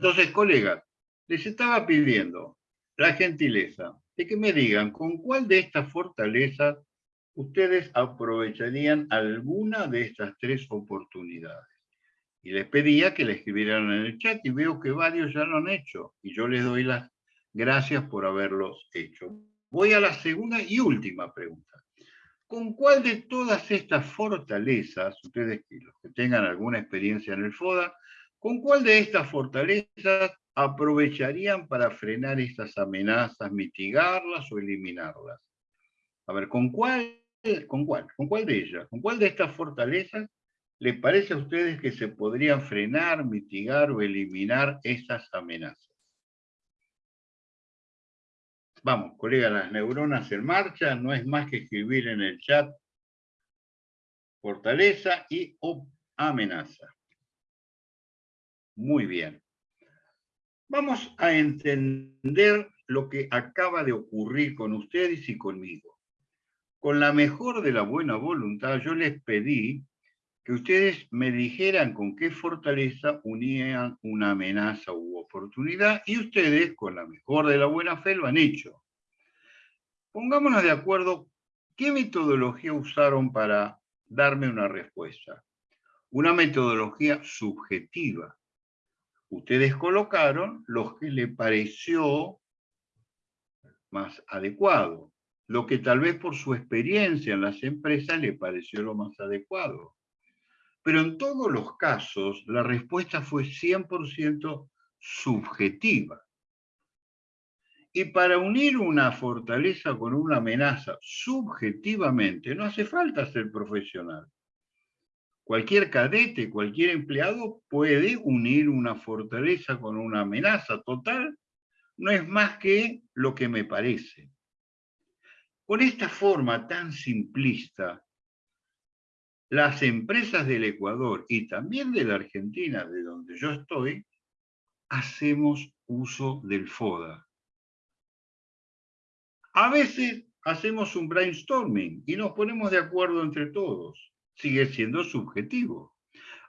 Entonces, colegas, les estaba pidiendo la gentileza de que me digan con cuál de estas fortalezas ustedes aprovecharían alguna de estas tres oportunidades. Y les pedía que la escribieran en el chat y veo que varios ya lo han hecho y yo les doy las gracias por haberlos hecho. Voy a la segunda y última pregunta. ¿Con cuál de todas estas fortalezas, ustedes los que tengan alguna experiencia en el FODA, con cuál de estas fortalezas aprovecharían para frenar estas amenazas, mitigarlas o eliminarlas? A ver, ¿con cuál, con cuál, con cuál de ellas, con cuál de estas fortalezas les parece a ustedes que se podrían frenar, mitigar o eliminar esas amenazas? Vamos, colega, las neuronas en marcha, no es más que escribir en el chat fortaleza y amenaza. Muy bien. Vamos a entender lo que acaba de ocurrir con ustedes y conmigo. Con la mejor de la buena voluntad, yo les pedí que ustedes me dijeran con qué fortaleza unían una amenaza u oportunidad y ustedes, con la mejor de la buena fe, lo han hecho. Pongámonos de acuerdo qué metodología usaron para darme una respuesta. Una metodología subjetiva. Ustedes colocaron lo que le pareció más adecuado, lo que tal vez por su experiencia en las empresas le pareció lo más adecuado. Pero en todos los casos, la respuesta fue 100% subjetiva. Y para unir una fortaleza con una amenaza subjetivamente, no hace falta ser profesional. Cualquier cadete, cualquier empleado puede unir una fortaleza con una amenaza total. No es más que lo que me parece. Con esta forma tan simplista, las empresas del Ecuador y también de la Argentina, de donde yo estoy, hacemos uso del FODA. A veces hacemos un brainstorming y nos ponemos de acuerdo entre todos. Sigue siendo subjetivo.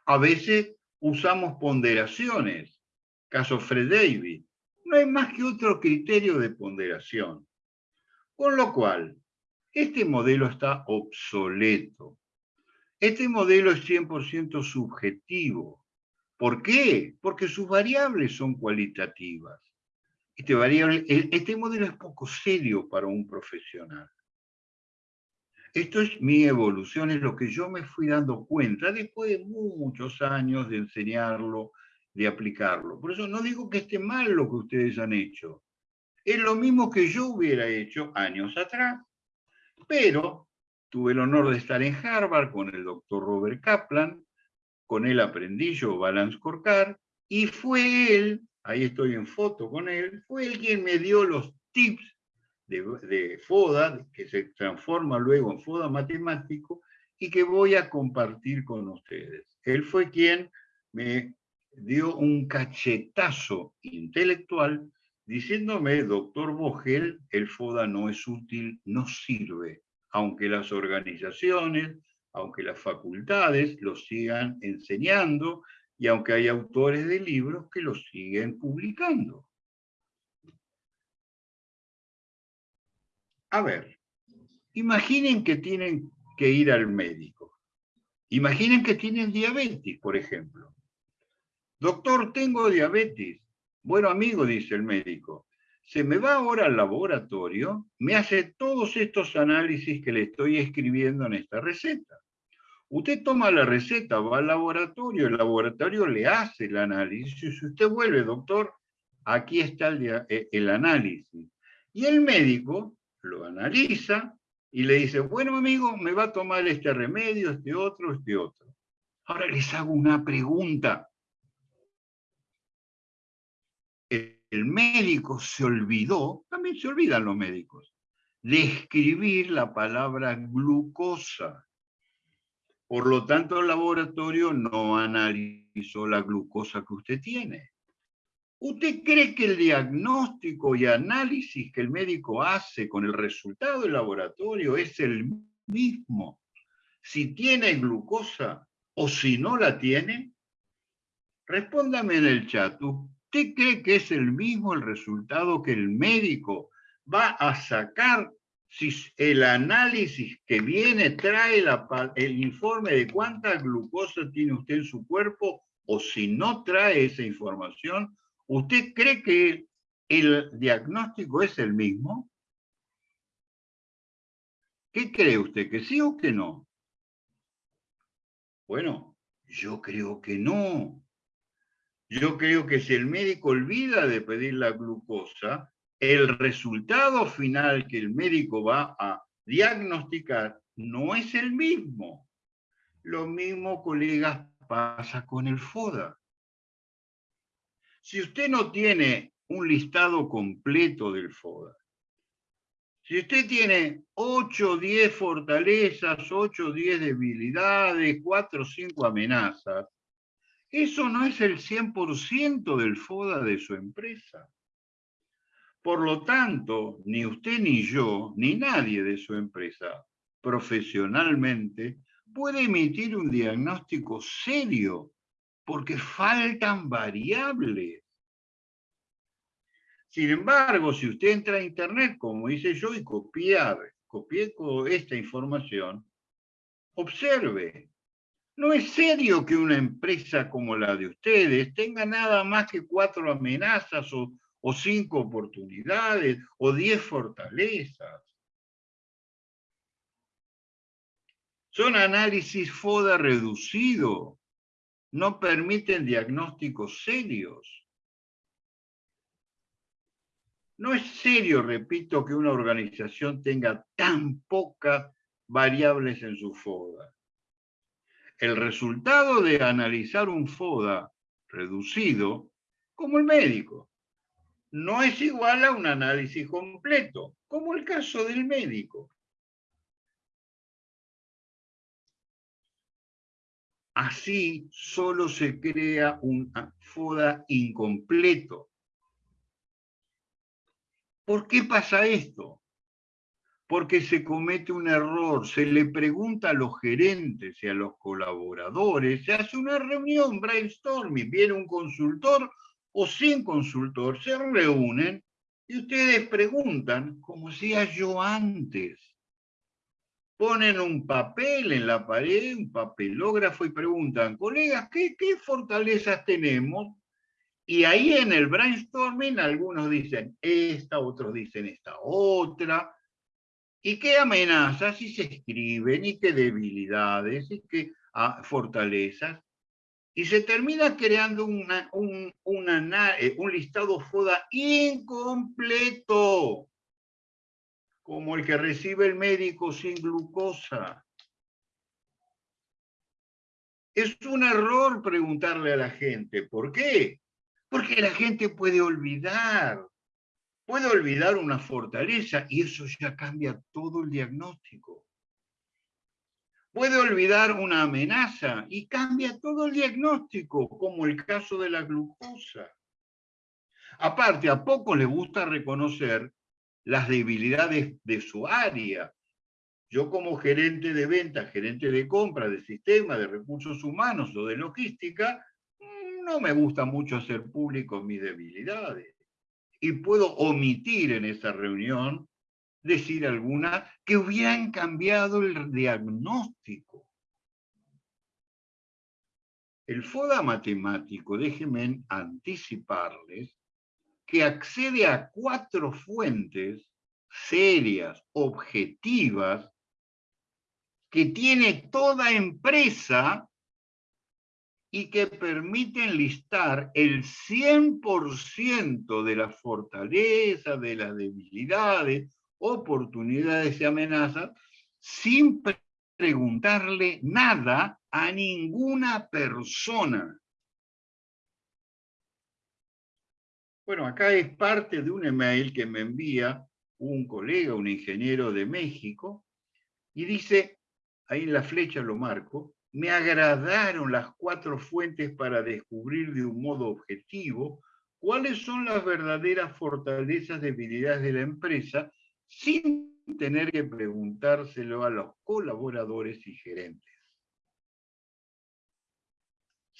A veces usamos ponderaciones. Caso Fred David. No hay más que otro criterio de ponderación. Con lo cual, este modelo está obsoleto. Este modelo es 100% subjetivo. ¿Por qué? Porque sus variables son cualitativas. Este, este modelo es poco serio para un profesional. Esto es mi evolución, es lo que yo me fui dando cuenta después de muchos años de enseñarlo, de aplicarlo. Por eso no digo que esté mal lo que ustedes han hecho. Es lo mismo que yo hubiera hecho años atrás. Pero Tuve el honor de estar en Harvard con el doctor Robert Kaplan, con él aprendí yo Balance Corcar, y fue él, ahí estoy en foto con él, fue él quien me dio los tips de, FODA, que se transforma luego en FODA matemático, y que voy a compartir con ustedes. Él fue quien me dio un cachetazo intelectual diciéndome, doctor Vogel, el FODA no es útil, no sirve aunque las organizaciones, aunque las facultades lo sigan enseñando y aunque hay autores de libros que lo siguen publicando. A ver, imaginen que tienen que ir al médico. Imaginen que tienen diabetes, por ejemplo. Doctor, tengo diabetes. Bueno, amigo, dice el médico, se me va ahora al laboratorio, me hace todos estos análisis que le estoy escribiendo en esta receta. Usted toma la receta, va al laboratorio, el laboratorio le hace el análisis. Si usted vuelve, doctor, aquí está el, eh, el análisis. Y el médico lo analiza y le dice, bueno amigo, me va a tomar este remedio, este otro, este otro. Ahora les hago una pregunta el médico se olvidó, también se olvidan los médicos, de escribir la palabra glucosa. Por lo tanto, el laboratorio no analizó la glucosa que usted tiene. ¿Usted cree que el diagnóstico y análisis que el médico hace con el resultado del laboratorio es el mismo si tiene glucosa o si no la tiene? Respóndame en el chat. ¿Usted cree que es el mismo el resultado que el médico va a sacar si el análisis que viene trae el informe de cuánta glucosa tiene usted en su cuerpo o si no trae esa información, ¿usted cree que el diagnóstico es el mismo? ¿Qué cree usted? ¿Que sí o que no? Bueno, yo creo que no. Yo creo que si el médico olvida de pedir la glucosa, el resultado final que el médico va a diagnosticar no es el mismo. Lo mismo, colegas, pasa con el FODA. Si usted no tiene un listado completo del FODA, si usted tiene 8 o 10 fortalezas, 8 o 10 debilidades, 4 o 5 amenazas, eso no es el 100% del FODA de su empresa. Por lo tanto, ni usted ni yo, ni nadie de su empresa, profesionalmente, puede emitir un diagnóstico serio, porque faltan variables. Sin embargo, si usted entra a Internet, como hice yo, y copiar, copié esta información, observe, no es serio que una empresa como la de ustedes tenga nada más que cuatro amenazas o o cinco oportunidades, o diez fortalezas. Son análisis FODA reducido, no permiten diagnósticos serios. No es serio, repito, que una organización tenga tan pocas variables en su FODA. El resultado de analizar un FODA reducido, como el médico, no es igual a un análisis completo, como el caso del médico. Así solo se crea un FODA incompleto. ¿Por qué pasa esto? Porque se comete un error, se le pregunta a los gerentes y a los colaboradores, se hace una reunión, brainstorming, viene un consultor o sin consultor se reúnen y ustedes preguntan, como decía yo antes. Ponen un papel en la pared, un papelógrafo y preguntan, colegas, ¿qué, fortalezas tenemos? Y ahí en el brainstorming algunos dicen esta, otros dicen esta otra. ¿Y qué amenazas? Y se escriben, y qué debilidades, y qué ah, fortalezas y se termina creando una, un, eh, un listado FODA incompleto, como el que recibe el médico sin glucosa. Es un error preguntarle a la gente, ¿por qué? Porque la gente puede olvidar, puede olvidar una fortaleza y eso ya cambia todo el diagnóstico puede olvidar una amenaza y cambia todo el diagnóstico, como el caso de la glucosa. Aparte, a poco le gusta reconocer las debilidades de su área. Yo como gerente de ventas, gerente de compra, de sistema, de recursos humanos o de logística, no me gusta mucho hacer público mis debilidades. Y puedo omitir en esa reunión decir alguna, que hubieran cambiado el diagnóstico. El FODA matemático, déjenme anticiparles, que accede a cuatro fuentes serias, objetivas, que tiene toda empresa y que permiten listar el 100% de las fortalezas, de las debilidades, oportunidades y amenazas sin preguntarle nada a ninguna persona. Bueno, acá es parte de un email que me envía un colega, un ingeniero de México, y dice, ahí en la flecha lo marco, me agradaron las cuatro fuentes para descubrir de un modo objetivo cuáles son las verdaderas fortalezas, debilidades de la empresa sin tener que preguntárselo a los colaboradores y gerentes.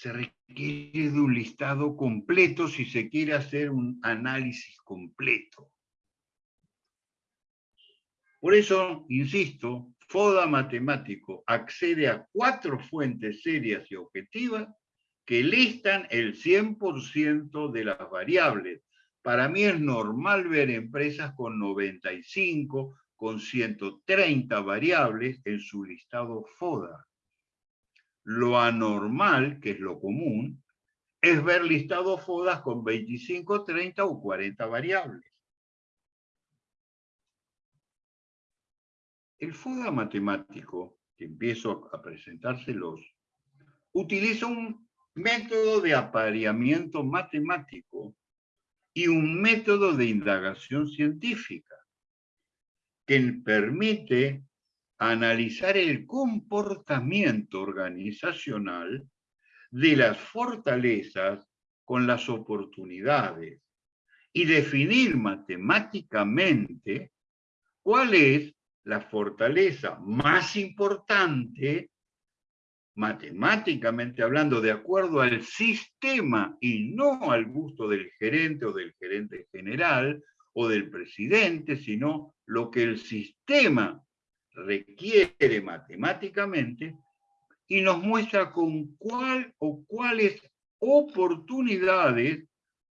Se requiere de un listado completo si se quiere hacer un análisis completo. Por eso, insisto, FODA matemático accede a cuatro fuentes serias y objetivas que listan el 100% de las variables. Para mí es normal ver empresas con 95, con 130 variables en su listado FODA. Lo anormal, que es lo común, es ver listados FODAs con 25, 30 o 40 variables. El FODA matemático, que empiezo a presentárselos, utiliza un método de apareamiento matemático y un método de indagación científica que permite analizar el comportamiento organizacional de las fortalezas con las oportunidades y definir matemáticamente cuál es la fortaleza más importante, matemáticamente hablando, de acuerdo al sistema y no al gusto del gerente o del gerente general o del presidente, sino lo que el sistema requiere matemáticamente y nos muestra con cuál o cuáles oportunidades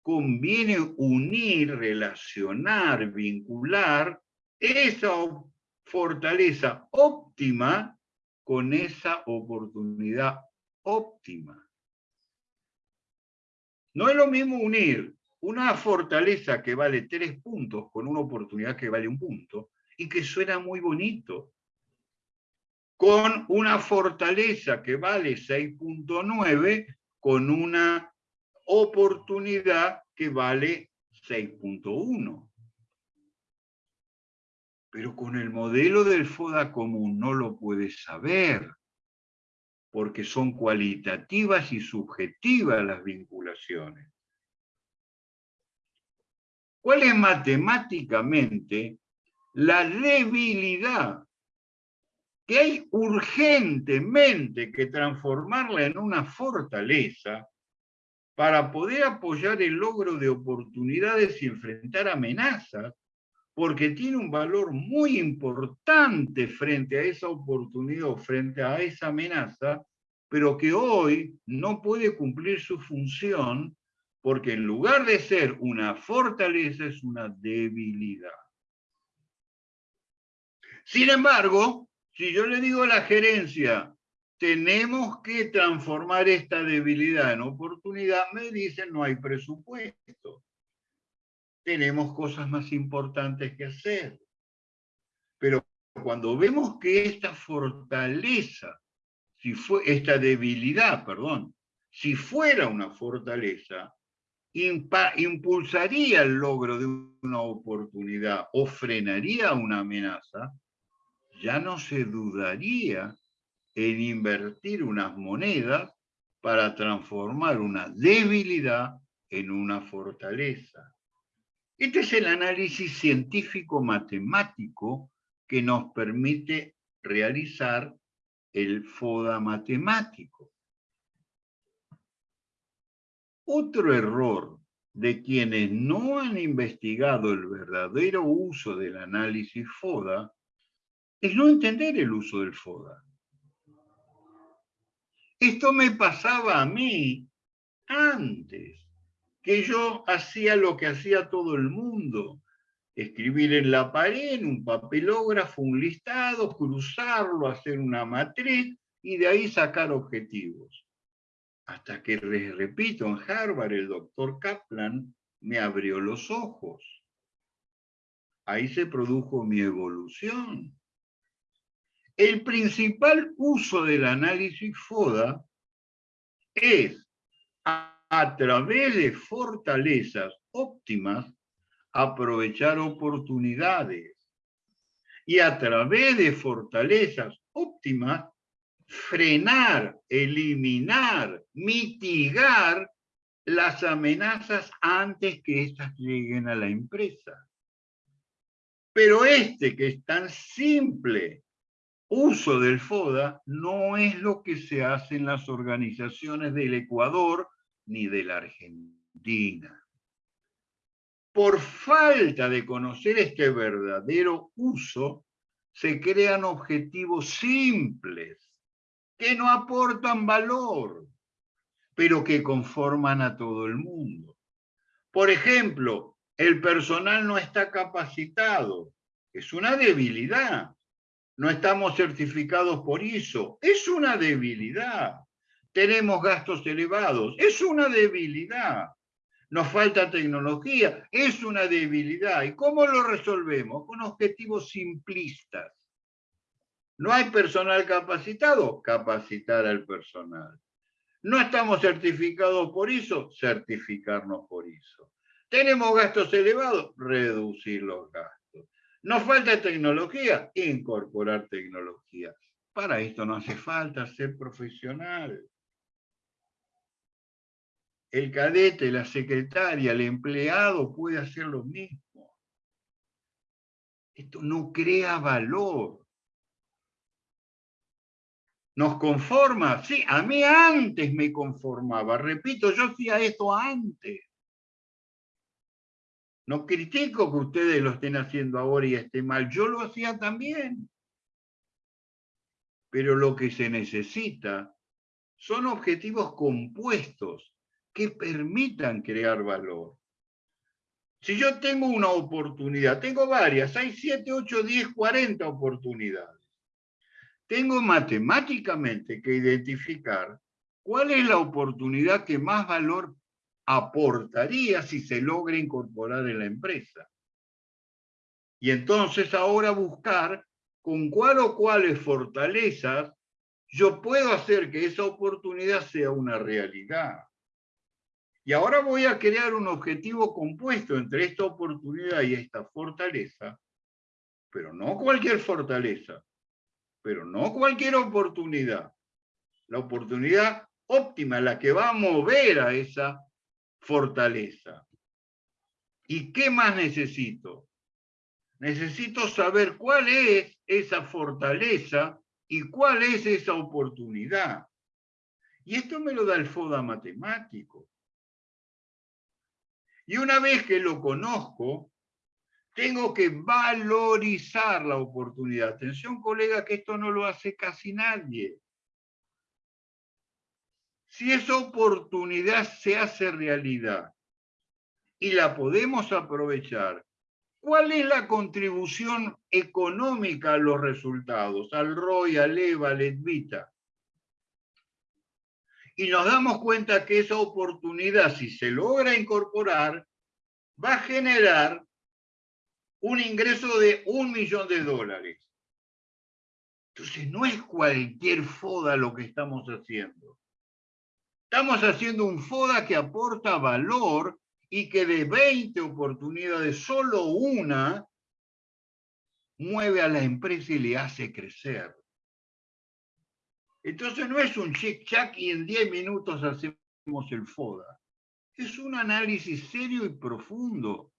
conviene unir, relacionar, vincular esa fortaleza óptima con esa oportunidad óptima. No es lo mismo unir una fortaleza que vale tres puntos con una oportunidad que vale un punto, y que suena muy bonito, con una fortaleza que vale 6.9, con una oportunidad que vale 6.1. Pero con el modelo del FODA común no lo puedes saber, porque son cualitativas y subjetivas las vinculaciones. ¿Cuál es matemáticamente la debilidad que hay urgentemente que transformarla en una fortaleza para poder apoyar el logro de oportunidades y enfrentar amenazas, porque tiene un valor muy importante frente a esa oportunidad o frente a esa amenaza, pero que hoy no puede cumplir su función porque en lugar de ser una fortaleza es una debilidad. Sin embargo, si yo le digo a la gerencia, tenemos que transformar esta debilidad en oportunidad, me dicen no hay presupuesto. Tenemos cosas más importantes que hacer. Pero cuando vemos que esta fortaleza, si fue, esta debilidad, perdón, si fuera una fortaleza, impulsaría el logro de una oportunidad o frenaría una amenaza, ya no se dudaría en invertir unas monedas para transformar una debilidad en una fortaleza. Este es el análisis científico-matemático que nos permite realizar el FODA matemático. Otro error de quienes no han investigado el verdadero uso del análisis FODA es no entender el uso del FODA. Esto me pasaba a mí antes, que yo hacía lo que hacía todo el mundo, escribir en la pared, en un papelógrafo, un listado, cruzarlo, hacer una matriz y de ahí sacar objetivos. Hasta que, les repito, en Harvard el doctor Kaplan me abrió los ojos. Ahí se produjo mi evolución. El principal uso del análisis FODA es a, través de fortalezas óptimas aprovechar oportunidades y a través de fortalezas óptimas frenar, eliminar, mitigar las amenazas antes que éstas lleguen a la empresa. Pero este que es tan simple uso del FODA no es lo que se hace en las organizaciones del Ecuador ni de la Argentina. Por falta de conocer este verdadero uso, se crean objetivos simples que no aportan valor, pero que conforman a todo el mundo. Por ejemplo, el personal no está capacitado, es una debilidad. No estamos certificados por ISO, es una debilidad. Tenemos gastos elevados, es una debilidad. Nos falta tecnología, es una debilidad. ¿Y cómo lo resolvemos? Con objetivos simplistas. ¿No hay personal capacitado? Capacitar al personal. ¿No estamos certificados por ISO? Certificarnos por ISO. ¿Tenemos gastos elevados? Reducir los gastos. ¿Nos falta tecnología? Incorporar tecnología. Para esto no hace falta ser profesional. El cadete, la secretaria, el empleado puede hacer lo mismo. Esto no crea valor. ¿Nos conforma? Sí, a mí antes me conformaba. Repito, yo hacía esto antes. No critico que ustedes lo estén haciendo ahora y esté mal, yo lo hacía también. Pero lo que se necesita son objetivos compuestos que permitan crear valor. Si yo tengo una oportunidad, tengo varias, hay 7, 8, 10, 40 oportunidades. Tengo matemáticamente que identificar cuál es la oportunidad que más valor aportaría si se logra incorporar en la empresa. Y entonces ahora buscar con cuál o cuáles fortalezas yo puedo hacer que esa oportunidad sea una realidad. Y ahora voy a crear un objetivo compuesto entre esta oportunidad y esta fortaleza, pero no cualquier fortaleza, pero no cualquier oportunidad. La oportunidad óptima, la que va a mover a esa fortaleza. ¿Y qué más necesito? Necesito saber cuál es esa fortaleza y cuál es esa oportunidad. Y esto me lo da el FODA matemático. Y una vez que lo conozco, tengo que valorizar la oportunidad. Atención, colega, que esto no lo hace casi nadie. Si esa oportunidad se hace realidad y la podemos aprovechar, ¿cuál es la contribución económica a los resultados, al ROI, al EVA, al EDVITA? Y nos damos cuenta que esa oportunidad, si se logra incorporar, va a generar un ingreso de un millón de dólares. Entonces no es cualquier foda lo que estamos haciendo. Estamos haciendo un FODA que aporta valor y que de 20 oportunidades, solo una mueve a la empresa y le hace crecer. Entonces no es un chic-chac y en 10 minutos hacemos el FODA. Es un análisis serio y profundo.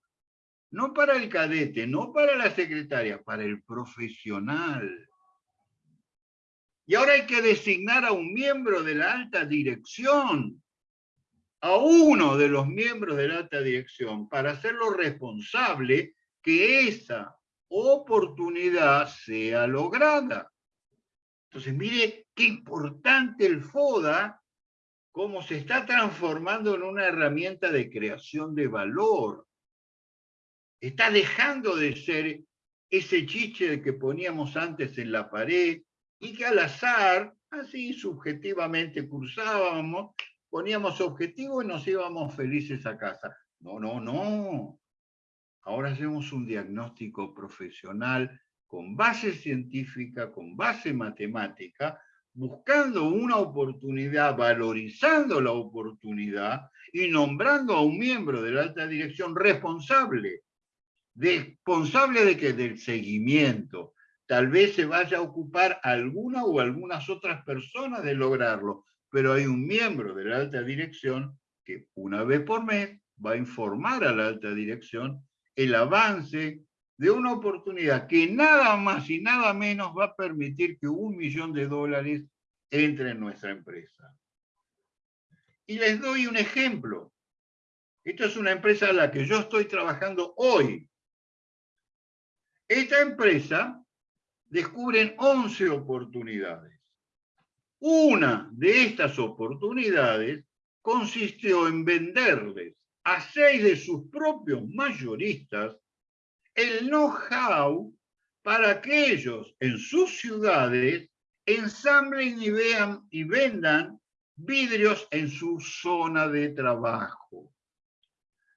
No para el cadete, no para la secretaria, para el profesional. Y ahora hay que designar a un miembro de la alta dirección, a uno de los miembros de la alta dirección, para hacerlo responsable que esa oportunidad sea lograda. Entonces, mire qué importante el FODA, cómo se está transformando en una herramienta de creación de valor. Está dejando de ser ese chiche que poníamos antes en la pared, y que al azar, así subjetivamente cursábamos, poníamos objetivos y nos íbamos felices a casa. No, no, no. Ahora hacemos un diagnóstico profesional con base científica, con base matemática, buscando una oportunidad, valorizando la oportunidad y nombrando a un miembro de la alta dirección responsable. ¿Responsable de qué? Del seguimiento, Tal vez se vaya a ocupar alguna o algunas otras personas de lograrlo, pero hay un miembro de la alta dirección que una vez por mes va a informar a la alta dirección el avance de una oportunidad que nada más y nada menos va a permitir que un millón de dólares entre en nuestra empresa. Y les doy un ejemplo. Esta es una empresa a la que yo estoy trabajando hoy. Esta empresa descubren 11 oportunidades. Una de estas oportunidades consistió en venderles a seis de sus propios mayoristas el know-how para que ellos en sus ciudades ensamblen y vean y vendan vidrios en su zona de trabajo.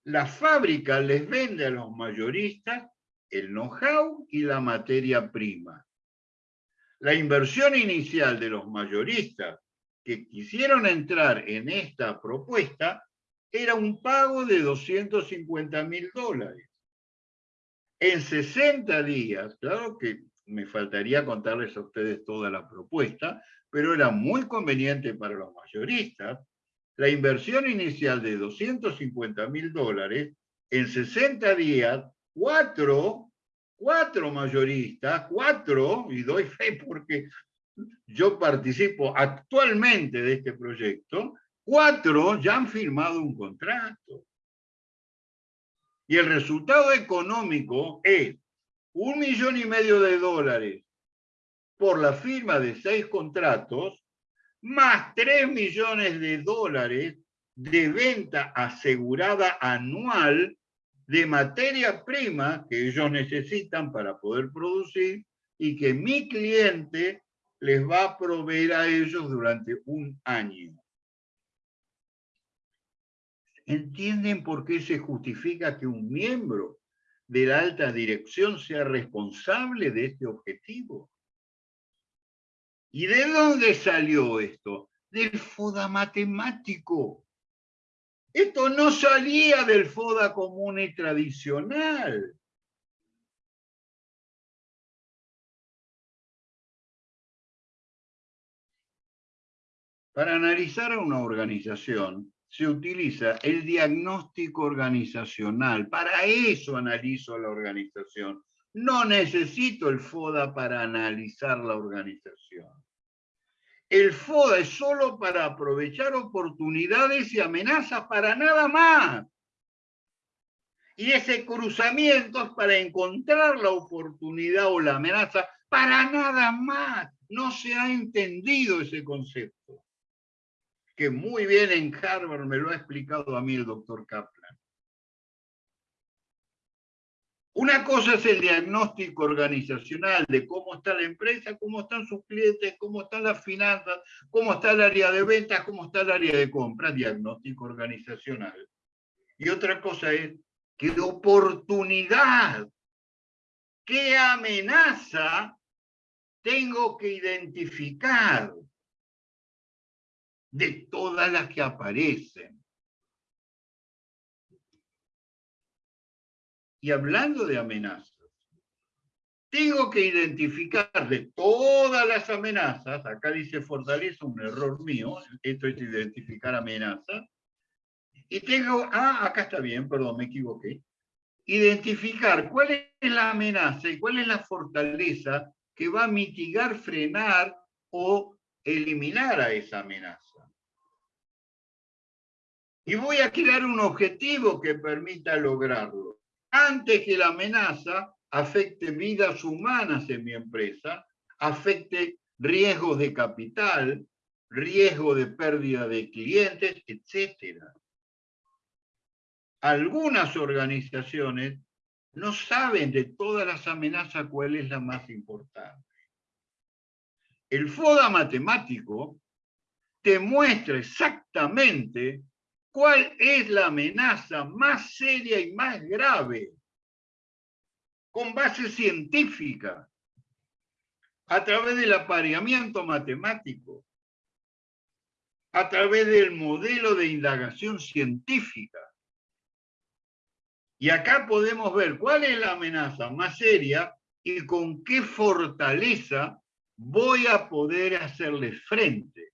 La fábrica les vende a los mayoristas el know-how y la materia prima. La inversión inicial de los mayoristas que quisieron entrar en esta propuesta era un pago de 250 mil dólares. En 60 días, claro que me faltaría contarles a ustedes toda la propuesta, pero era muy conveniente para los mayoristas, la inversión inicial de 250 mil dólares, en 60 días, cuatro, cuatro mayoristas, cuatro, y doy fe porque yo participo actualmente de este proyecto, cuatro ya han firmado un contrato. Y el resultado económico es un millón y medio de dólares por la firma de seis contratos, más tres millones de dólares de venta asegurada anual de materia prima que ellos necesitan para poder producir y que mi cliente les va a proveer a ellos durante un año. ¿Entienden por qué se justifica que un miembro de la alta dirección sea responsable de este objetivo? ¿Y de dónde salió esto? Del FODA matemático. Esto no salía del FODA común y tradicional. Para analizar a una organización, se utiliza el diagnóstico organizacional. Para eso analizo la organización. No necesito el FODA para analizar la organización. El FODA es solo para aprovechar oportunidades y amenazas para nada más. Y ese cruzamiento es para encontrar la oportunidad o la amenaza para nada más. No se ha entendido ese concepto que muy bien en Harvard me lo ha explicado a mí el doctor Kaplan. Una cosa es el diagnóstico organizacional de cómo está la empresa, cómo están sus clientes, cómo están las finanzas, cómo está el área de ventas, cómo está el área de compras, diagnóstico organizacional. Y otra cosa es qué oportunidad, qué amenaza tengo que identificar de todas las que aparecen. Y hablando de amenazas, tengo que identificar de todas las amenazas, acá dice fortaleza, un error mío, esto es identificar amenazas, y tengo, ah, acá está bien, perdón, me equivoqué, identificar cuál es la amenaza y cuál es la fortaleza que va a mitigar, frenar o eliminar a esa amenaza. Y voy a crear un objetivo que permita lograrlo. Antes que la amenaza afecte vidas humanas en mi empresa, afecte riesgos de capital, riesgo de pérdida de clientes, etc. Algunas organizaciones no saben de todas las amenazas cuál es la más importante. El FODA matemático te muestra exactamente ¿Cuál es la amenaza más seria y más grave? Con base científica, a través del apareamiento matemático, a través del modelo de indagación científica. Y acá podemos ver cuál es la amenaza más seria y con qué fortaleza voy a poder hacerle frente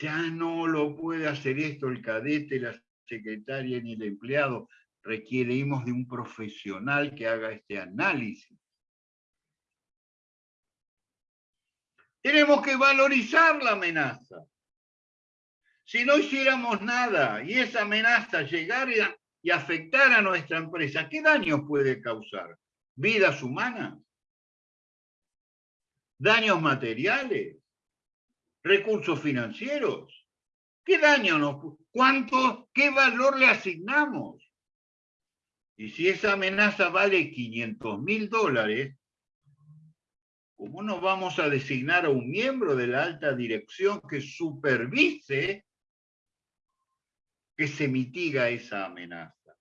ya no lo puede hacer esto el cadete, la secretaria ni el empleado. requerimos de un profesional que haga este análisis. Tenemos que valorizar la amenaza. Si no hiciéramos nada y esa amenaza llegara y afectara a nuestra empresa, ¿qué daños puede causar? ¿Vidas humanas? ¿Daños materiales? ¿Recursos financieros? ¿Qué daño nos... ¿Cuánto, qué valor le asignamos? Y si esa amenaza vale 500 mil dólares, ¿cómo no vamos a designar a un miembro de la alta dirección que supervise que se mitiga esa amenaza?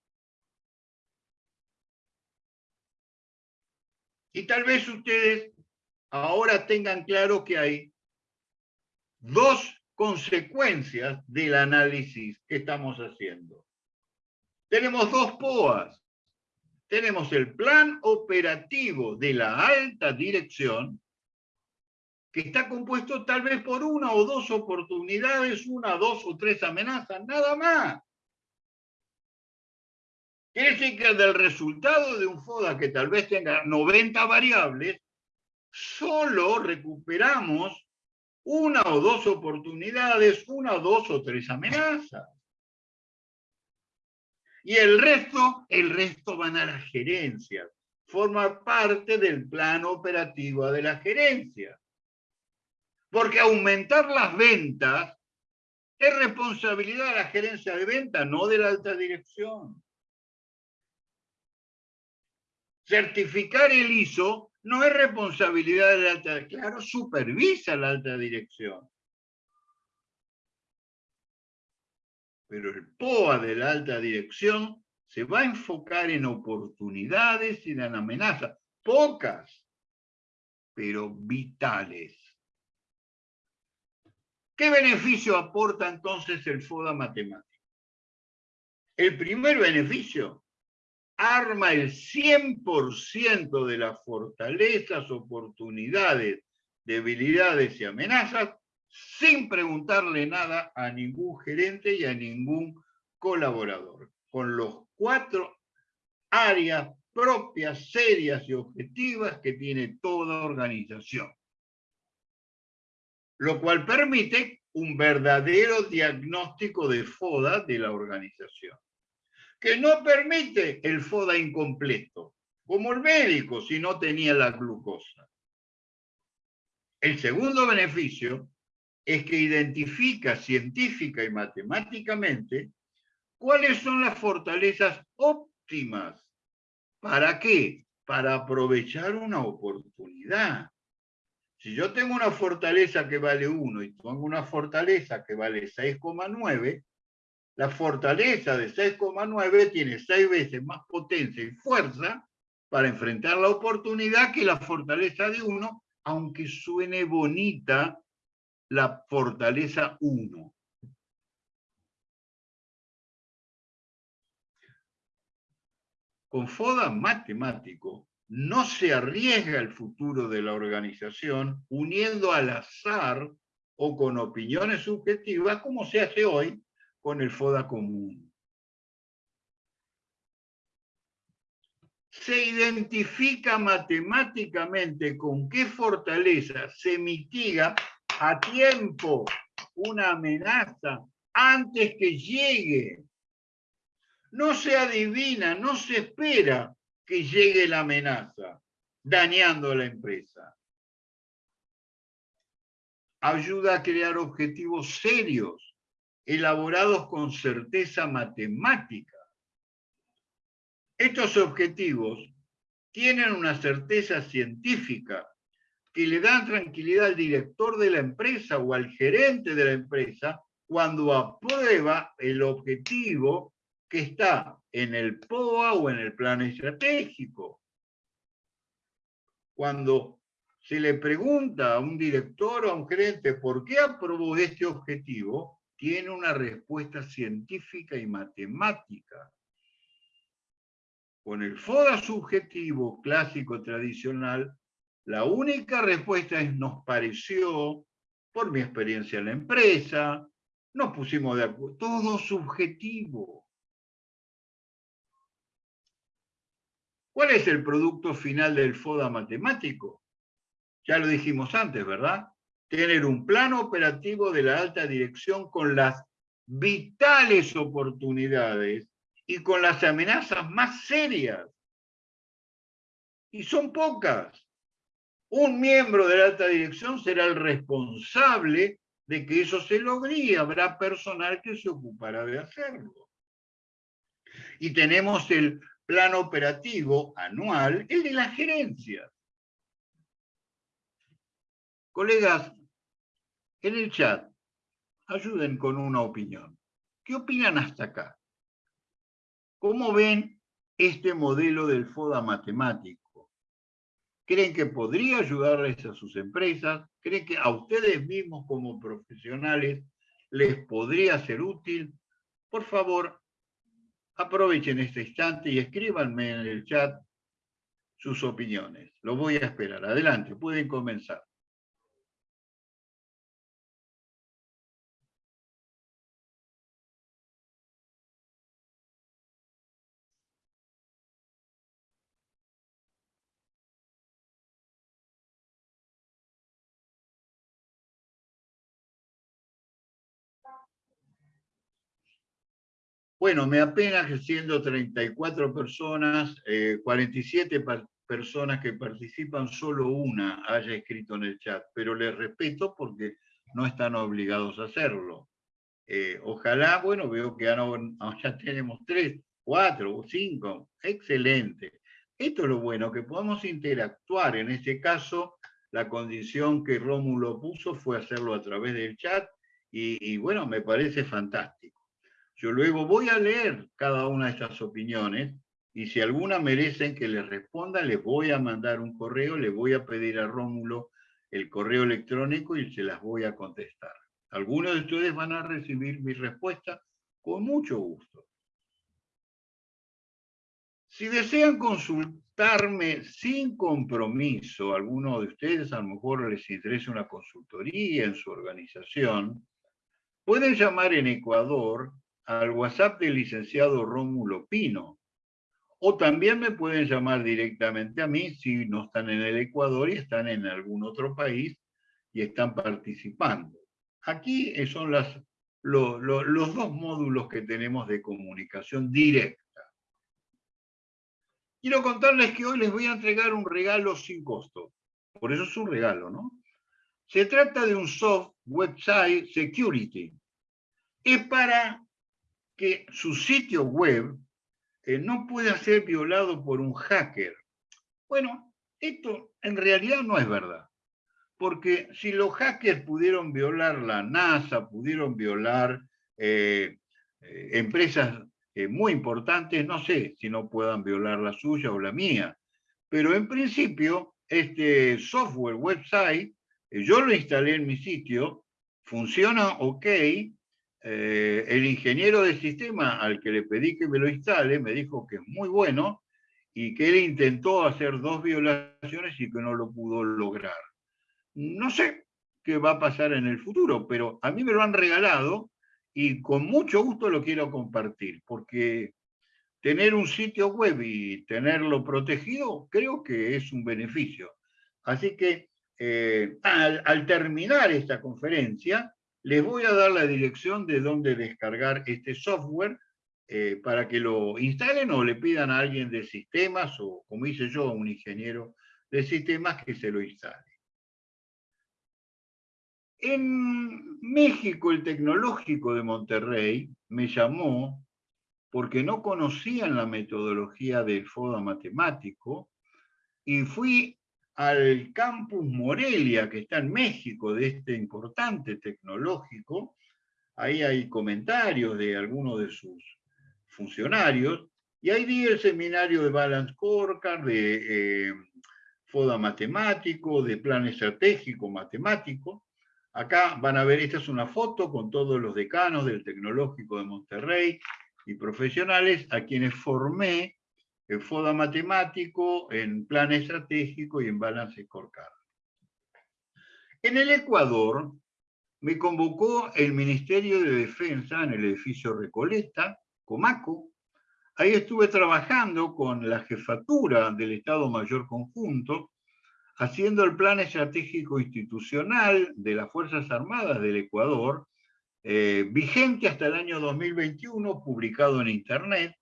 Y tal vez ustedes ahora tengan claro que hay dos consecuencias del análisis que estamos haciendo. Tenemos dos POAS tenemos el plan operativo de la alta dirección, que está compuesto tal vez por una o dos oportunidades, una, dos o tres amenazas, nada más. Quiere decir que del resultado de un FODA que tal vez tenga 90 variables, solo recuperamos una o dos oportunidades, una o dos o tres amenazas. Y el resto, el resto van a las gerencias. Forma parte del plan operativo de la gerencia. Porque aumentar las ventas es responsabilidad de la gerencia de ventas, no de la alta dirección. Certificar el ISO no es responsabilidad de la alta claro, supervisa la alta dirección. pero el POA de la alta dirección se va a enfocar en oportunidades y en amenazas, pocas, pero vitales. ¿Qué beneficio aporta entonces el FODA matemático? El primer beneficio, arma el 100% de las fortalezas, oportunidades, debilidades y amenazas sin preguntarle nada a ningún gerente y a ningún colaborador, con los cuatro áreas propias, serias y objetivas que tiene toda organización. Lo cual permite un verdadero diagnóstico de FODA de la organización, que no permite el FODA incompleto, como el médico si no tenía la glucosa. El segundo beneficio es que identifica científica y matemáticamente cuáles son las fortalezas óptimas. ¿Para qué? Para aprovechar una oportunidad. Si yo tengo una fortaleza que vale 1 y tengo una fortaleza que vale 6,9, la fortaleza de 6,9 tiene 6 veces más potencia y fuerza para enfrentar la oportunidad que la fortaleza de 1, aunque suene bonita la fortaleza 1. Con FODA matemático no se arriesga el futuro de la organización uniendo al azar o con opiniones subjetivas como se hace hoy con el FODA común. se identifica matemáticamente con qué fortaleza se mitiga a tiempo una amenaza antes que llegue. No se adivina, no se espera que llegue la amenaza, dañando a la empresa. Ayuda a crear objetivos serios, elaborados con certeza matemática. Estos objetivos tienen una certeza científica que le dan tranquilidad al director de la empresa o al gerente de la empresa cuando aprueba el objetivo que está en el POA o en el plan estratégico. Cuando se le pregunta a un director o a un gerente por qué aprobó este objetivo, tiene una respuesta científica y matemática. Con el FODA subjetivo clásico tradicional, la única respuesta es nos pareció, por mi experiencia en la empresa, nos pusimos de acuerdo, todo subjetivo. ¿Cuál es el producto final del FODA matemático? Ya lo dijimos antes, ¿verdad? Tener un plano operativo de la alta dirección con las vitales oportunidades y con las amenazas más serias. Y son pocas. Un miembro de la alta dirección será el responsable de que eso se logre habrá personal que se ocupará de hacerlo. Y tenemos el plan operativo anual, el de la gerencia. Colegas, en el chat, ayuden con una opinión. ¿Qué opinan hasta acá? ¿Cómo ven este modelo del FODA matemático? ¿Creen que podría ayudarles a sus empresas? ¿Creen que a ustedes mismos como profesionales les podría ser útil? Por favor, aprovechen este instante y escríbanme en el chat sus opiniones. Lo voy a esperar. Adelante, pueden comenzar. Bueno, me apena que siendo 34 personas, 47 eh, personas que participan, solo una haya escrito en el chat, pero les respeto porque no están obligados a hacerlo. Eh, ojalá, bueno, veo que ya tenemos tres, cuatro o cinco, excelente. Esto es lo bueno, que podamos interactuar. En este caso, la condición que Rómulo puso fue hacerlo a través del chat y bueno, me parece fantástico. Yo luego voy a leer cada una de estas opiniones y si alguna merecen que les responda, les voy a mandar un correo, le voy a pedir a Rómulo el correo electrónico y se las voy a contestar. Algunos de ustedes van a recibir mi respuesta con mucho gusto. Si desean consultarme sin compromiso, alguno de ustedes a lo mejor les interesa una consultoría en su organización, pueden llamar en Ecuador al WhatsApp del licenciado Rómulo Pino. O también me pueden llamar directamente a mí si no están en el Ecuador y están en algún otro país y están participando. Aquí son las, los dos módulos que tenemos de comunicación directa. Quiero contarles que hoy les voy a entregar un regalo sin costo. Por eso es un regalo, ¿no? Se trata de un soft website security. Es para que su sitio web eh, no pueda ser violado por un hacker. Bueno, esto en realidad no es verdad, porque si los hackers pudieron violar la NASA, pudieron violar eh, eh, empresas muy importantes, no sé si no puedan violar la suya o la mía, pero en principio este software website, yo lo instalé en mi sitio, funciona ok, eh, el ingeniero de sistema al que le pedí que me lo instale me dijo que es muy bueno y que él intentó hacer dos violaciones y que no lo pudo lograr. No sé qué va a pasar en el futuro, pero a mí me lo han regalado y con mucho gusto lo quiero compartir, porque tener un sitio web y tenerlo protegido creo que es un beneficio. Así que eh, al terminar esta conferencia, les voy a dar la dirección de dónde descargar este software eh, para que lo instalen o le pidan a alguien de sistemas o, como hice yo, a un ingeniero de sistemas que se lo instale. En México, el Tecnológico de Monterrey me llamó porque no conocían la metodología del FODA matemático y fui al campus Morelia, que está en México, de este importante tecnológico. Ahí hay comentarios de algunos de sus funcionarios. Y ahí di el seminario de Balance Scorecard, de eh, FODA matemático, de plan estratégico matemático. Acá van a ver, esta es una foto con todos los decanos del Tecnológico de Monterrey y profesionales a quienes formé en FODA matemático, en plan estratégico y en balance scorecard. En el Ecuador me convocó el Ministerio de Defensa en el edificio Recoleta, Comaco, Ahí estuve trabajando con la jefatura del Estado Mayor Conjunto, haciendo el plan estratégico institucional de las Fuerzas Armadas del Ecuador, eh, vigente hasta el año 2021, publicado en Internet,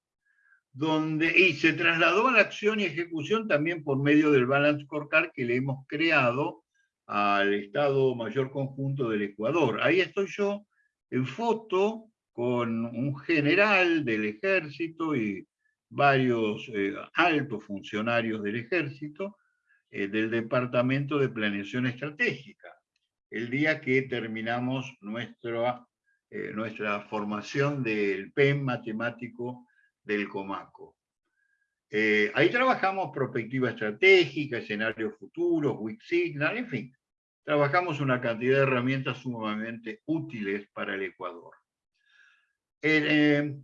donde, y se trasladó a la acción y ejecución también por medio del Balance Scorecard que le hemos creado al Estado Mayor Conjunto del Ecuador. Ahí estoy yo en foto con un general del ejército y varios eh, altos funcionarios del ejército eh, del Departamento de Planeación Estratégica, el día que terminamos nuestra, eh, nuestra formación del PEM matemático del Comaco. Eh, ahí trabajamos perspectiva estratégica, escenarios futuros, Weak Signal, en fin, trabajamos una cantidad de herramientas sumamente útiles para el Ecuador. Eh,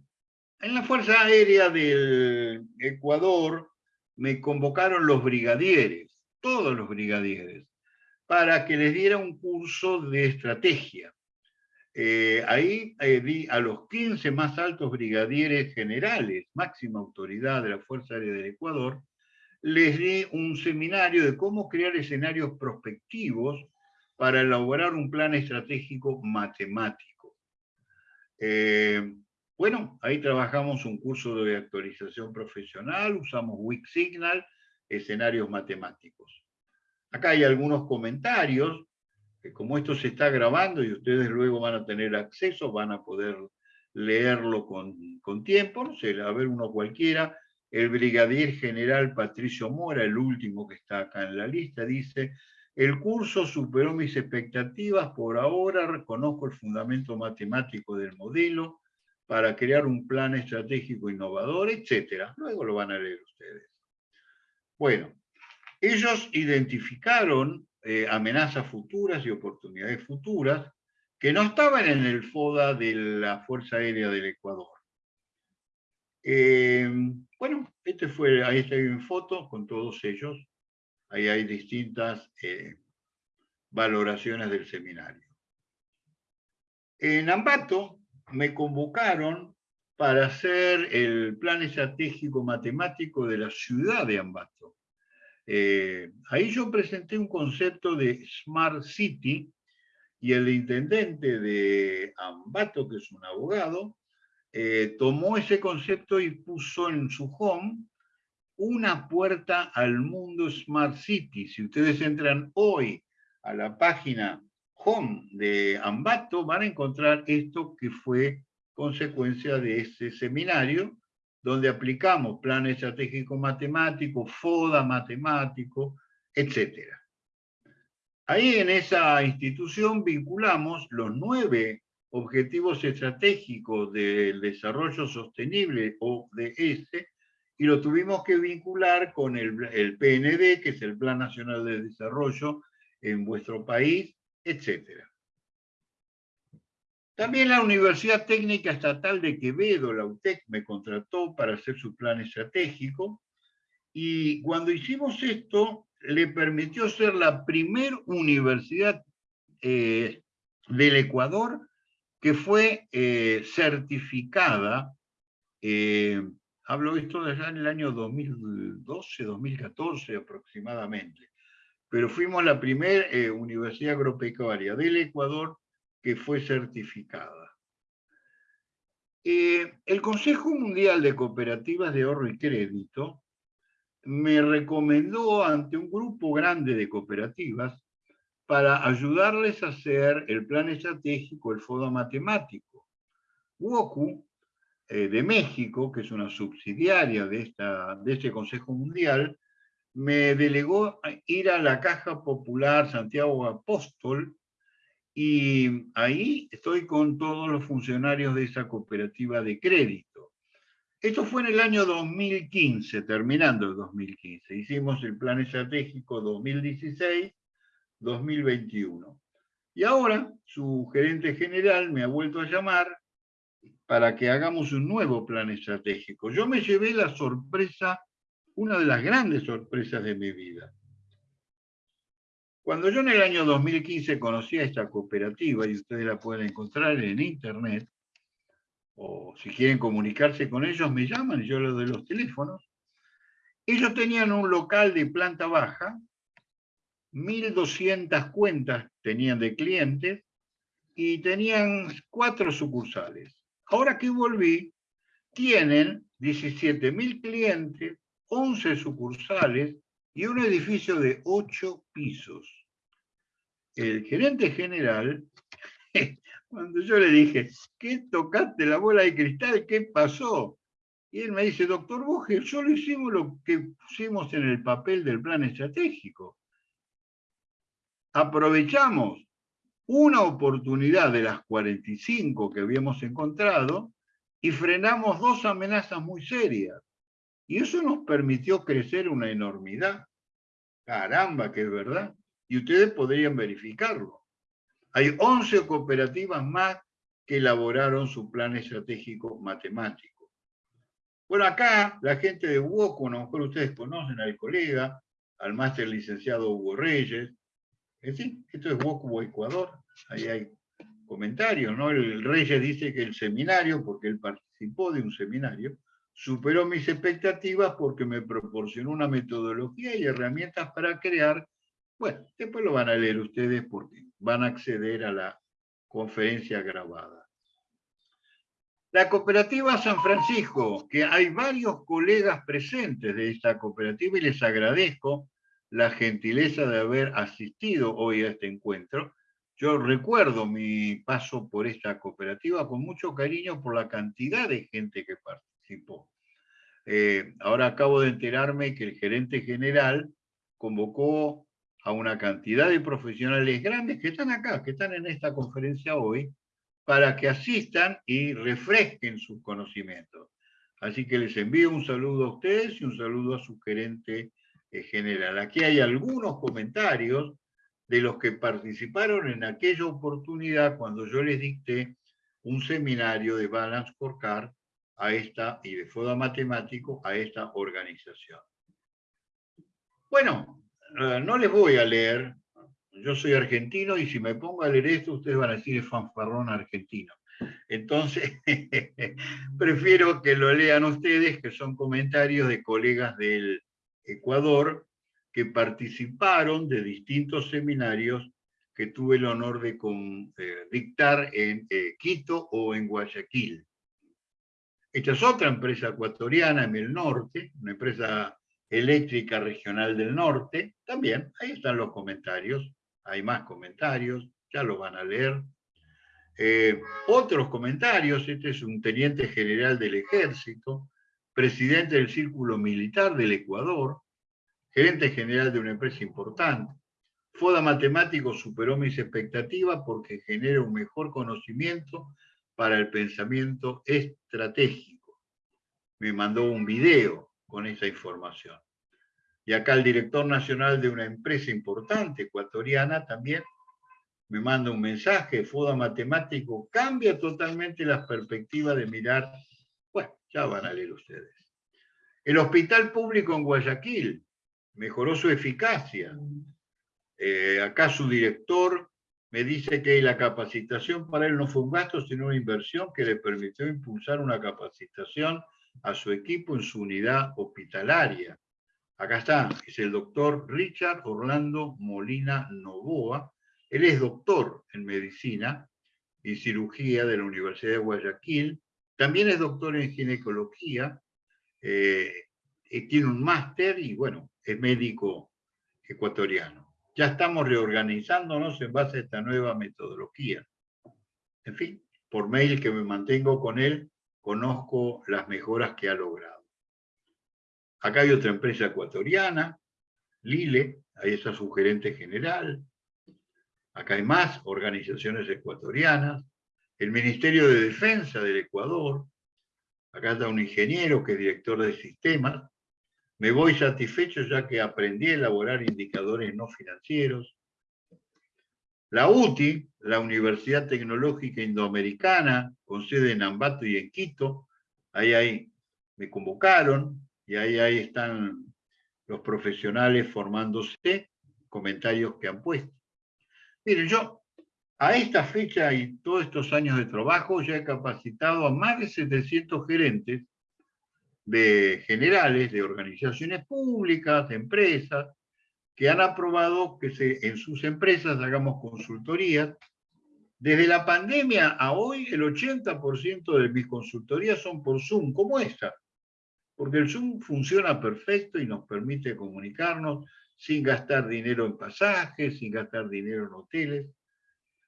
en la Fuerza Aérea del Ecuador me convocaron los brigadieres, todos los brigadieres, para que les diera un curso de estrategia. Eh, ahí eh, a los 15 más altos brigadieres generales, máxima autoridad de la Fuerza Aérea del Ecuador, les di un seminario de cómo crear escenarios prospectivos para elaborar un plan estratégico matemático. Eh, bueno, ahí trabajamos un curso de actualización profesional, usamos Weak Signal, escenarios matemáticos. Acá hay algunos comentarios como esto se está grabando y ustedes luego van a tener acceso, van a poder leerlo con, con tiempo, no sé, a ver uno cualquiera, el brigadier general Patricio Mora, el último que está acá en la lista, dice, el curso superó mis expectativas, por ahora reconozco el fundamento matemático del modelo para crear un plan estratégico innovador, etc. Luego lo van a leer ustedes. Bueno, ellos identificaron eh, amenazas futuras y oportunidades futuras que no estaban en el FODA de la Fuerza Aérea del Ecuador. Eh, bueno, este fue, ahí está en foto con todos ellos. Ahí hay distintas eh, valoraciones del seminario. En Ambato me convocaron para hacer el plan estratégico matemático de la ciudad de Ambato. Eh, ahí yo presenté un concepto de Smart City y el intendente de Ambato, que es un abogado, eh, tomó ese concepto y puso en su home una puerta al mundo Smart City. Si ustedes entran hoy a la página home de Ambato, van a encontrar esto que fue consecuencia de ese seminario donde aplicamos plan estratégico matemático, FODA matemático, etc. Ahí en esa institución vinculamos los nueve objetivos estratégicos del desarrollo sostenible, ODS, y lo tuvimos que vincular con el, el PND, que es el Plan Nacional de Desarrollo en vuestro país, etcétera. También la Universidad Técnica Estatal de Quevedo, la UTEC, me contrató para hacer su plan estratégico y cuando hicimos esto le permitió ser la primera universidad eh, del Ecuador que fue eh, certificada, eh, hablo esto de allá en el año 2012, 2014 aproximadamente, pero fuimos la primera universidad agropecuaria del Ecuador que fue certificada. Eh, el Consejo Mundial de Cooperativas de Ahorro y Crédito me recomendó ante un grupo grande de cooperativas para ayudarles a hacer el plan estratégico, el FODA matemático. WOCU, eh, de México, que es una subsidiaria de, este Consejo Mundial, me delegó ir a la Caja Popular Santiago Apóstol y ahí estoy con todos los funcionarios de esa cooperativa de crédito. Esto fue en el año 2015, terminando el 2015. Hicimos el plan estratégico 2016-2021. Y ahora su gerente general me ha vuelto a llamar para que hagamos un nuevo plan estratégico. Yo me llevé la sorpresa, una de las grandes sorpresas de mi vida. Cuando yo en el año 2015 conocí a esta cooperativa, y ustedes la pueden encontrar en internet, o si quieren comunicarse con ellos, me llaman y yo les doy los teléfonos. Ellos tenían un local de planta baja, 1.200 cuentas tenían de clientes y tenían cuatro sucursales. Ahora que volví, tienen 17.000 clientes, 11 sucursales y un edificio de 8 pisos. El gerente general, cuando yo le dije, ¿qué tocaste la bola de cristal? ¿Qué pasó? Y él me dice, doctor Boge, solo hicimos lo que pusimos en el papel del plan estratégico. Aprovechamos una oportunidad de las 45 que habíamos encontrado y frenamos dos amenazas muy serias. Y eso nos permitió crecer una enormidad. Caramba, que es verdad. Y ustedes podrían verificarlo. Hay 11 cooperativas más que elaboraron su plan estratégico matemático. Bueno, acá la gente de UOCO, a lo mejor ustedes conocen al colega, al máster licenciado Hugo Reyes. Es decir, esto es UOCO Ecuador. Ahí hay comentarios, ¿no? El Reyes dice que el seminario, porque él participó de un seminario, superó mis expectativas porque me proporcionó una metodología y herramientas para crear. Bueno, después lo van a leer ustedes porque van a acceder a la conferencia grabada. La cooperativa San Francisco, que hay varios colegas presentes de esta cooperativa y les agradezco la gentileza de haber asistido hoy a este encuentro. Yo recuerdo mi paso por esta cooperativa con mucho cariño por la cantidad de gente que participó. Eh, ahora acabo de enterarme que el gerente general convocó a una cantidad de profesionales grandes que están acá, que están en esta conferencia hoy, para que asistan y refresquen sus conocimientos. Así que les envío un saludo a ustedes y un saludo a su gerente eh, general. Aquí hay algunos comentarios de los que participaron en aquella oportunidad cuando yo les dicté un seminario de Balance Scorecard a esta, y de FODA Matemático a esta organización. Bueno, eh, no les voy a leer, yo soy argentino y si me pongo a leer esto ustedes van a decir es fanfarrón argentino. Entonces, prefiero que lo lean ustedes, que son comentarios de colegas del Ecuador que participaron de distintos seminarios que tuve el honor de dictar en eh, Quito o en Guayaquil. Esta es otra empresa ecuatoriana en el norte, una empresa eléctrica regional del norte. También, ahí están los comentarios. Hay más comentarios, ya los van a leer. Eh, otros comentarios, este es un teniente general del ejército, presidente del Círculo Militar del Ecuador, gerente general de una empresa importante. FODA Matemático superó mis expectativas porque genera un mejor conocimiento para el pensamiento estratégico. Me mandó un video con esa información. Y acá el director nacional de una empresa importante ecuatoriana también me manda un mensaje, FODA Matemático cambia totalmente las perspectivas de mirar, bueno, ya van a leer ustedes. El hospital público en Guayaquil mejoró su eficacia. Eh, acá su director me dice que la capacitación para él no fue un gasto, sino una inversión que le permitió impulsar una capacitación a su equipo en su unidad hospitalaria. Acá está, es el doctor Richard Orlando Molina Novoa. Él es doctor en medicina y cirugía de la Universidad de Guayaquil. También es doctor en ginecología. Eh, tiene un máster y, bueno, es médico ecuatoriano. Ya estamos reorganizándonos en base a esta nueva metodología. En fin, por mail que me mantengo con él, conozco las mejoras que ha logrado. Acá hay otra empresa ecuatoriana, Lile, ahí está su gerente general. Acá hay más organizaciones ecuatorianas. El Ministerio de Defensa del Ecuador. Acá está un ingeniero que es director de sistemas. Me voy satisfecho ya que aprendí a elaborar indicadores no financieros. La UTI, la Universidad Tecnológica Indoamericana, con sede en Ambato y en Quito, ahí, ahí me convocaron y ahí, ahí están los profesionales formándose, comentarios que han puesto. Miren, yo A esta fecha y todos estos años de trabajo ya he capacitado a más de 700 gerentes de generales de organizaciones públicas, de empresas, que han aprobado que se, en sus empresas hagamos consultorías. Desde la pandemia a hoy, el 80% de mis consultorías son por Zoom, como esta, porque el Zoom funciona perfecto y nos permite comunicarnos sin gastar dinero en pasajes, sin gastar dinero en hoteles.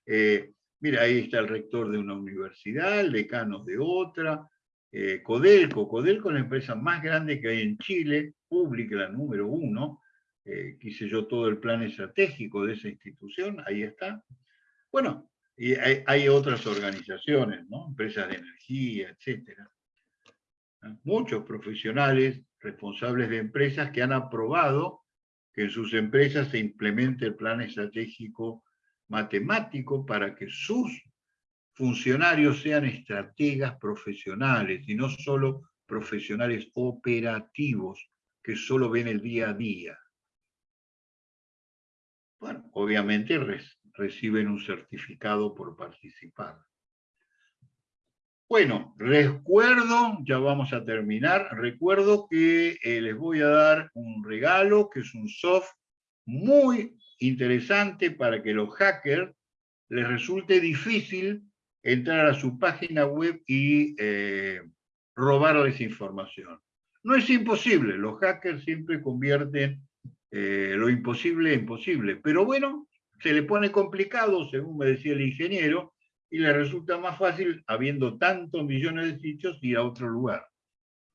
Eh, mira, ahí está el rector de una universidad, el decano de otra, eh, Codelco. Codelco es la empresa más grande que hay en Chile, pública, la número uno. Eh, quise yo todo el plan estratégico de esa institución, ahí está. Bueno, y hay, otras organizaciones, ¿no? empresas de energía, etc. Muchos profesionales responsables de empresas que han aprobado que en sus empresas se implemente el plan estratégico matemático para que sus funcionarios sean estrategas profesionales y no solo profesionales operativos que solo ven el día a día. Bueno, obviamente reciben un certificado por participar. Bueno, recuerdo, ya vamos a terminar, recuerdo que eh, les voy a dar un regalo, que es un soft muy interesante para que los hackers les resulte difícil entrar a su página web y eh, robarles información. No es imposible, los hackers siempre convierten eh, lo imposible en posible, pero bueno, se le pone complicado, según me decía el ingeniero, y le resulta más fácil, habiendo tantos millones de sitios, ir a otro lugar.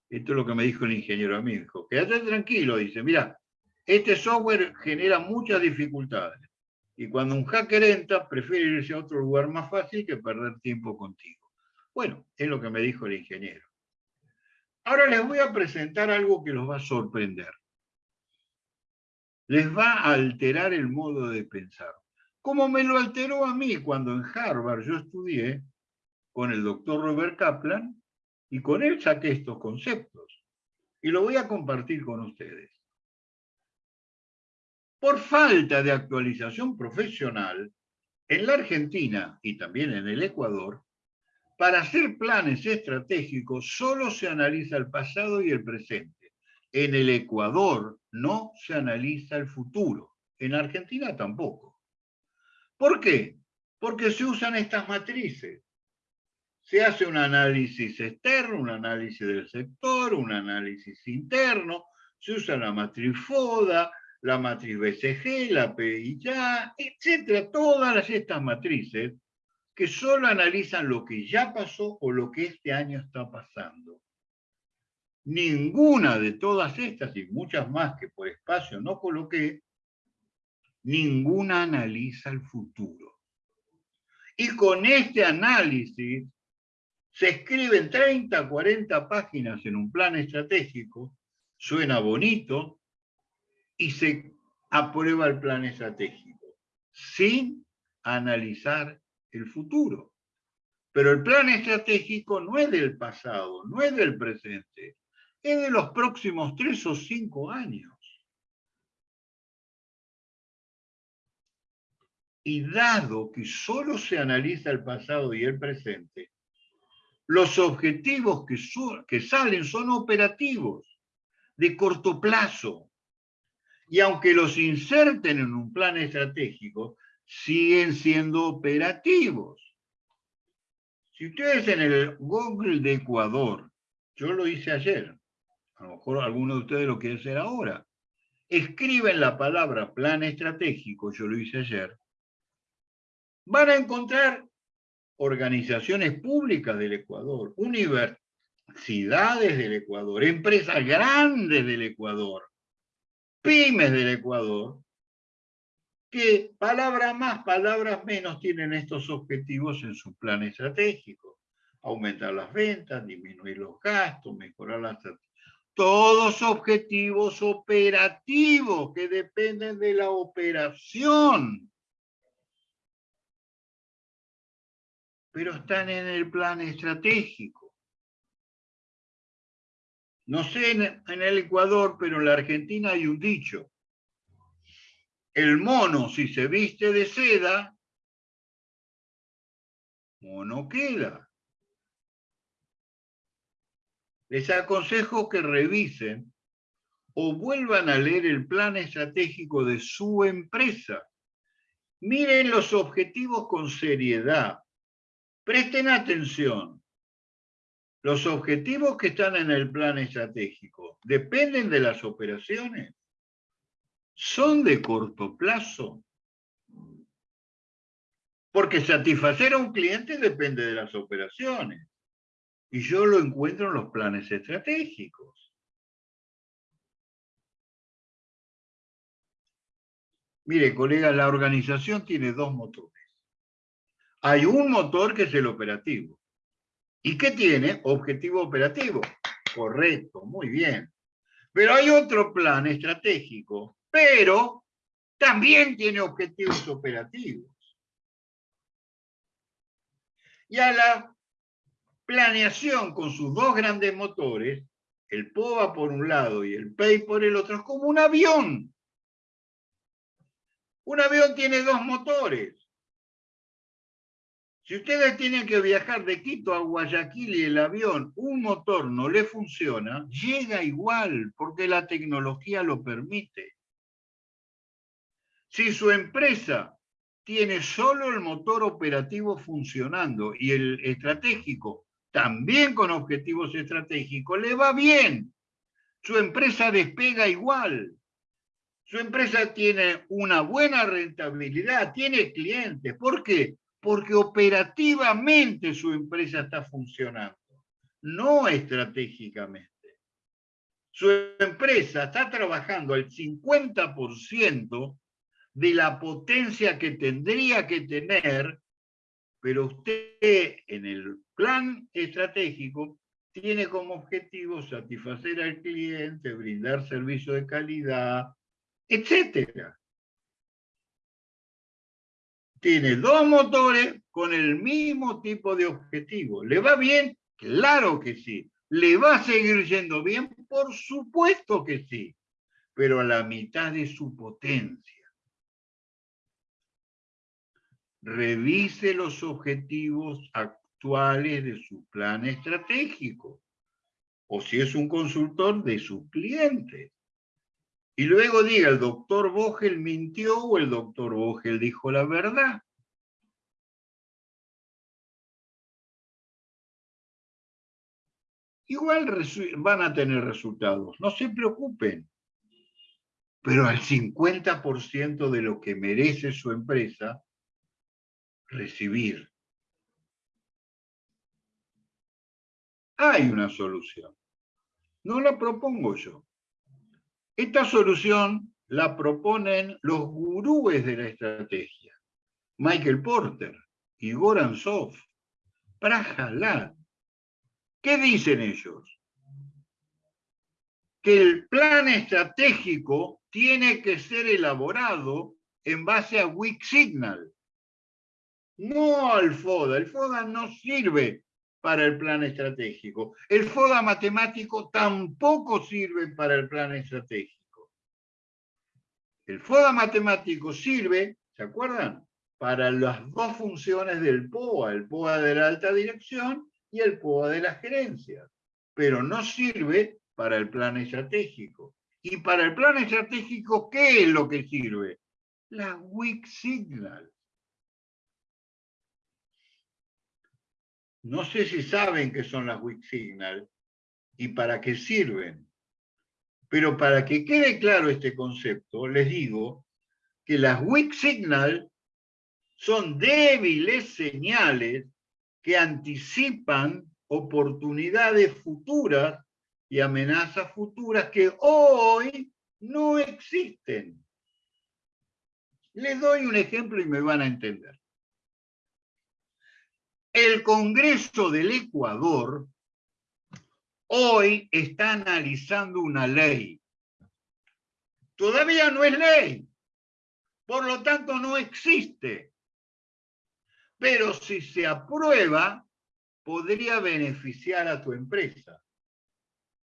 Esto es lo que me dijo el ingeniero a mí, dijo, quédate tranquilo, dice, mira, este software genera muchas dificultades. Y cuando un hacker entra, prefiere irse a otro lugar más fácil que perder tiempo contigo. Bueno, es lo que me dijo el ingeniero. Ahora les voy a presentar algo que los va a sorprender. Les va a alterar el modo de pensar como me lo alteró a mí cuando en Harvard yo estudié con el doctor Robert Kaplan y con él saqué estos conceptos. Y lo voy a compartir con ustedes. Por falta de actualización profesional, en la Argentina y también en el Ecuador, para hacer planes estratégicos solo se analiza el pasado y el presente. En el Ecuador no se analiza el futuro. En Argentina tampoco. ¿Por qué? Porque se usan estas matrices. Se hace un análisis externo, un análisis del sector, un análisis interno, se usa la matriz FODA, la matriz BCG, la PIA, etcétera, todas estas matrices que solo analizan lo que ya pasó o lo que este año está pasando. Ninguna de todas estas y muchas más que por espacio no coloqué ninguna analiza el futuro. Y con este análisis se escriben 30, 40 páginas en un plan estratégico, suena bonito, y se aprueba el plan estratégico, sin analizar el futuro. Pero el plan estratégico no es del pasado, no es del presente, es de los próximos tres o cinco años. Y dado que solo se analiza el pasado y el presente, los objetivos que, que salen son operativos, de corto plazo. Y aunque los inserten en un plan estratégico, siguen siendo operativos. Si ustedes en el Google de Ecuador, yo lo hice ayer, a lo mejor alguno de ustedes lo quiere hacer ahora, escriben la palabra plan estratégico, yo lo hice ayer, van a encontrar organizaciones públicas del Ecuador, universidades del Ecuador, empresas grandes del Ecuador, pymes del Ecuador, que palabras más, palabras menos tienen estos objetivos en su plan estratégico. Aumentar las ventas, disminuir los gastos, mejorar las... Todos objetivos operativos que dependen de la operación pero están en el plan estratégico. No sé en, el Ecuador, pero en la Argentina hay un dicho. El mono, si se viste de seda, o no queda. Les aconsejo que revisen o vuelvan a leer el plan estratégico de su empresa. Miren los objetivos con seriedad. Presten atención. Los objetivos que están en el plan estratégico dependen de las operaciones. Son de corto plazo. Porque satisfacer a un cliente depende de las operaciones. Y yo lo encuentro en los planes estratégicos. Mire, colega, la organización tiene dos motores. Hay un motor que es el operativo. ¿Y qué tiene? Objetivo operativo. Correcto, muy bien. Pero hay otro plan estratégico, pero también tiene objetivos operativos. Y a la planeación con sus dos grandes motores, el POVA por un lado y el PEI por el otro, es como un avión. Un avión tiene dos motores. Si ustedes tienen que viajar de Quito a Guayaquil y el avión, un motor no le funciona, llega igual porque la tecnología lo permite. Si su empresa tiene solo el motor operativo funcionando y el estratégico también con objetivos estratégicos, le va bien. Su empresa despega igual. Su empresa tiene una buena rentabilidad, tiene clientes. ¿Por qué? Porque operativamente su empresa está funcionando, no estratégicamente. Su empresa está trabajando al 50% de la potencia que tendría que tener, pero usted en el plan estratégico tiene como objetivo satisfacer al cliente, brindar servicio de calidad, etc. Tiene dos motores con el mismo tipo de objetivo. ¿Le va bien? Claro que sí. ¿Le va a seguir yendo bien? Por supuesto que sí, pero a la mitad de su potencia revise los objetivos actuales de su plan estratégico, o si es un consultor, de su cliente. Y luego diga, el doctor Vogel mintió o el doctor Vogel dijo la verdad. Igual van a tener resultados, no se preocupen. Pero al 50% de lo que merece su empresa, recibir. Hay una solución. No la propongo yo. Esta solución la proponen los gurúes de la estrategia. Michael Porter, Igor Ansov, Prajalad. ¿Qué dicen ellos? Que el plan estratégico tiene que ser elaborado en base a Weak Signal, no al FODA. El FODA no sirve para el plan estratégico. El FODA matemático tampoco sirve para el plan estratégico. El FODA matemático sirve, ¿se acuerdan? Para las dos funciones del POA, el POA de la alta dirección y el POA de las gerencias, pero no sirve para el plan estratégico. Y para el plan estratégico, ¿qué es lo que sirve? La weak signal. No sé si saben qué son las weak signal y para qué sirven. Pero para que quede claro este concepto, les digo que las weak signal son débiles señales que anticipan oportunidades futuras y amenazas futuras que hoy no existen. Les doy un ejemplo y me van a entender. El Congreso del Ecuador hoy está analizando una ley. Todavía no es ley, por lo tanto no existe. Pero si se aprueba, podría beneficiar a tu empresa.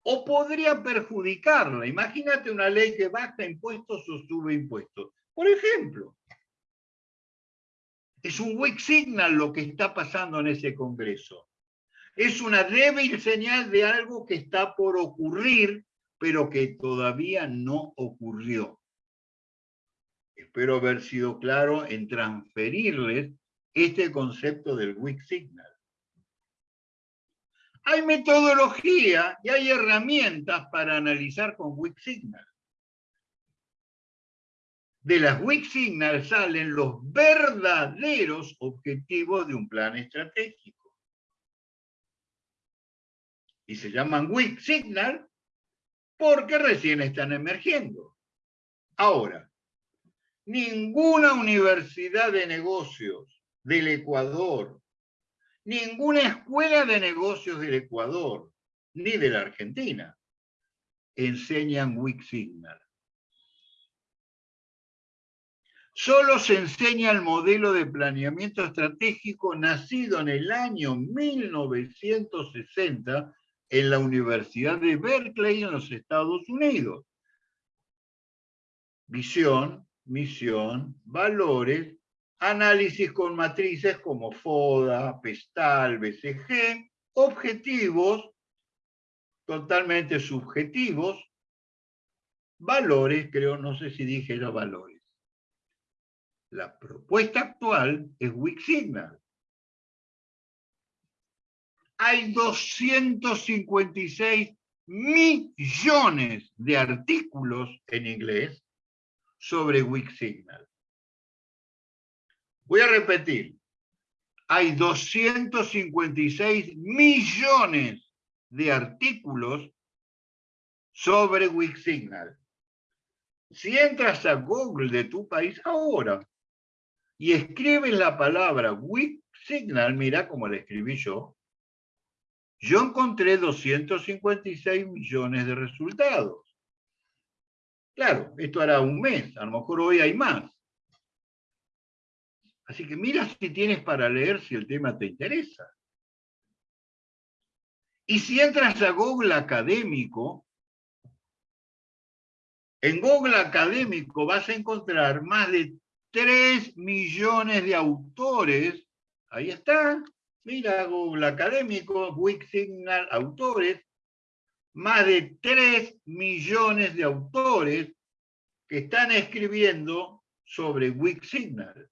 O podría perjudicarla. Imagínate una ley que baja impuestos o sube impuestos. Por ejemplo, Es un weak signal lo que está pasando en ese congreso. Es una débil señal de algo que está por ocurrir, pero que todavía no ocurrió. Espero haber sido claro en transferirles este concepto del weak signal. Hay metodología y hay herramientas para analizar con weak signal. De las weak signal salen los verdaderos objetivos de un plan estratégico. Y se llaman weak signal porque recién están emergiendo. Ahora, ninguna universidad de negocios del Ecuador, ninguna escuela de negocios del Ecuador, ni de la Argentina, enseñan Weak Signal. Solo se enseña el modelo de planeamiento estratégico nacido en el año 1960 en la Universidad de Berkeley en los Estados Unidos. Visión, misión, valores, análisis con matrices como FODA, PESTAL, BCG, objetivos totalmente subjetivos, valores, creo, no sé si dije los valores. La propuesta actual es Weak Signal. Hay 256 millones de artículos en inglés sobre Weak Signal. Voy a repetir. Hay 256 millones de artículos sobre Weak Signal. Si entras a Google de tu país ahora y escribes la palabra Weak Signal, mira como la escribí yo, yo encontré 256 millones de resultados. Claro, esto hará un mes, a lo mejor hoy hay más. Así que mira si tienes para leer si el tema te interesa. Y si entras a Google Académico, en Google Académico vas a encontrar más de 3 millones de autores. Ahí está. Mira Google Académico, Weak Signal, autores más de 3 millones de autores que están escribiendo sobre Weak Signal.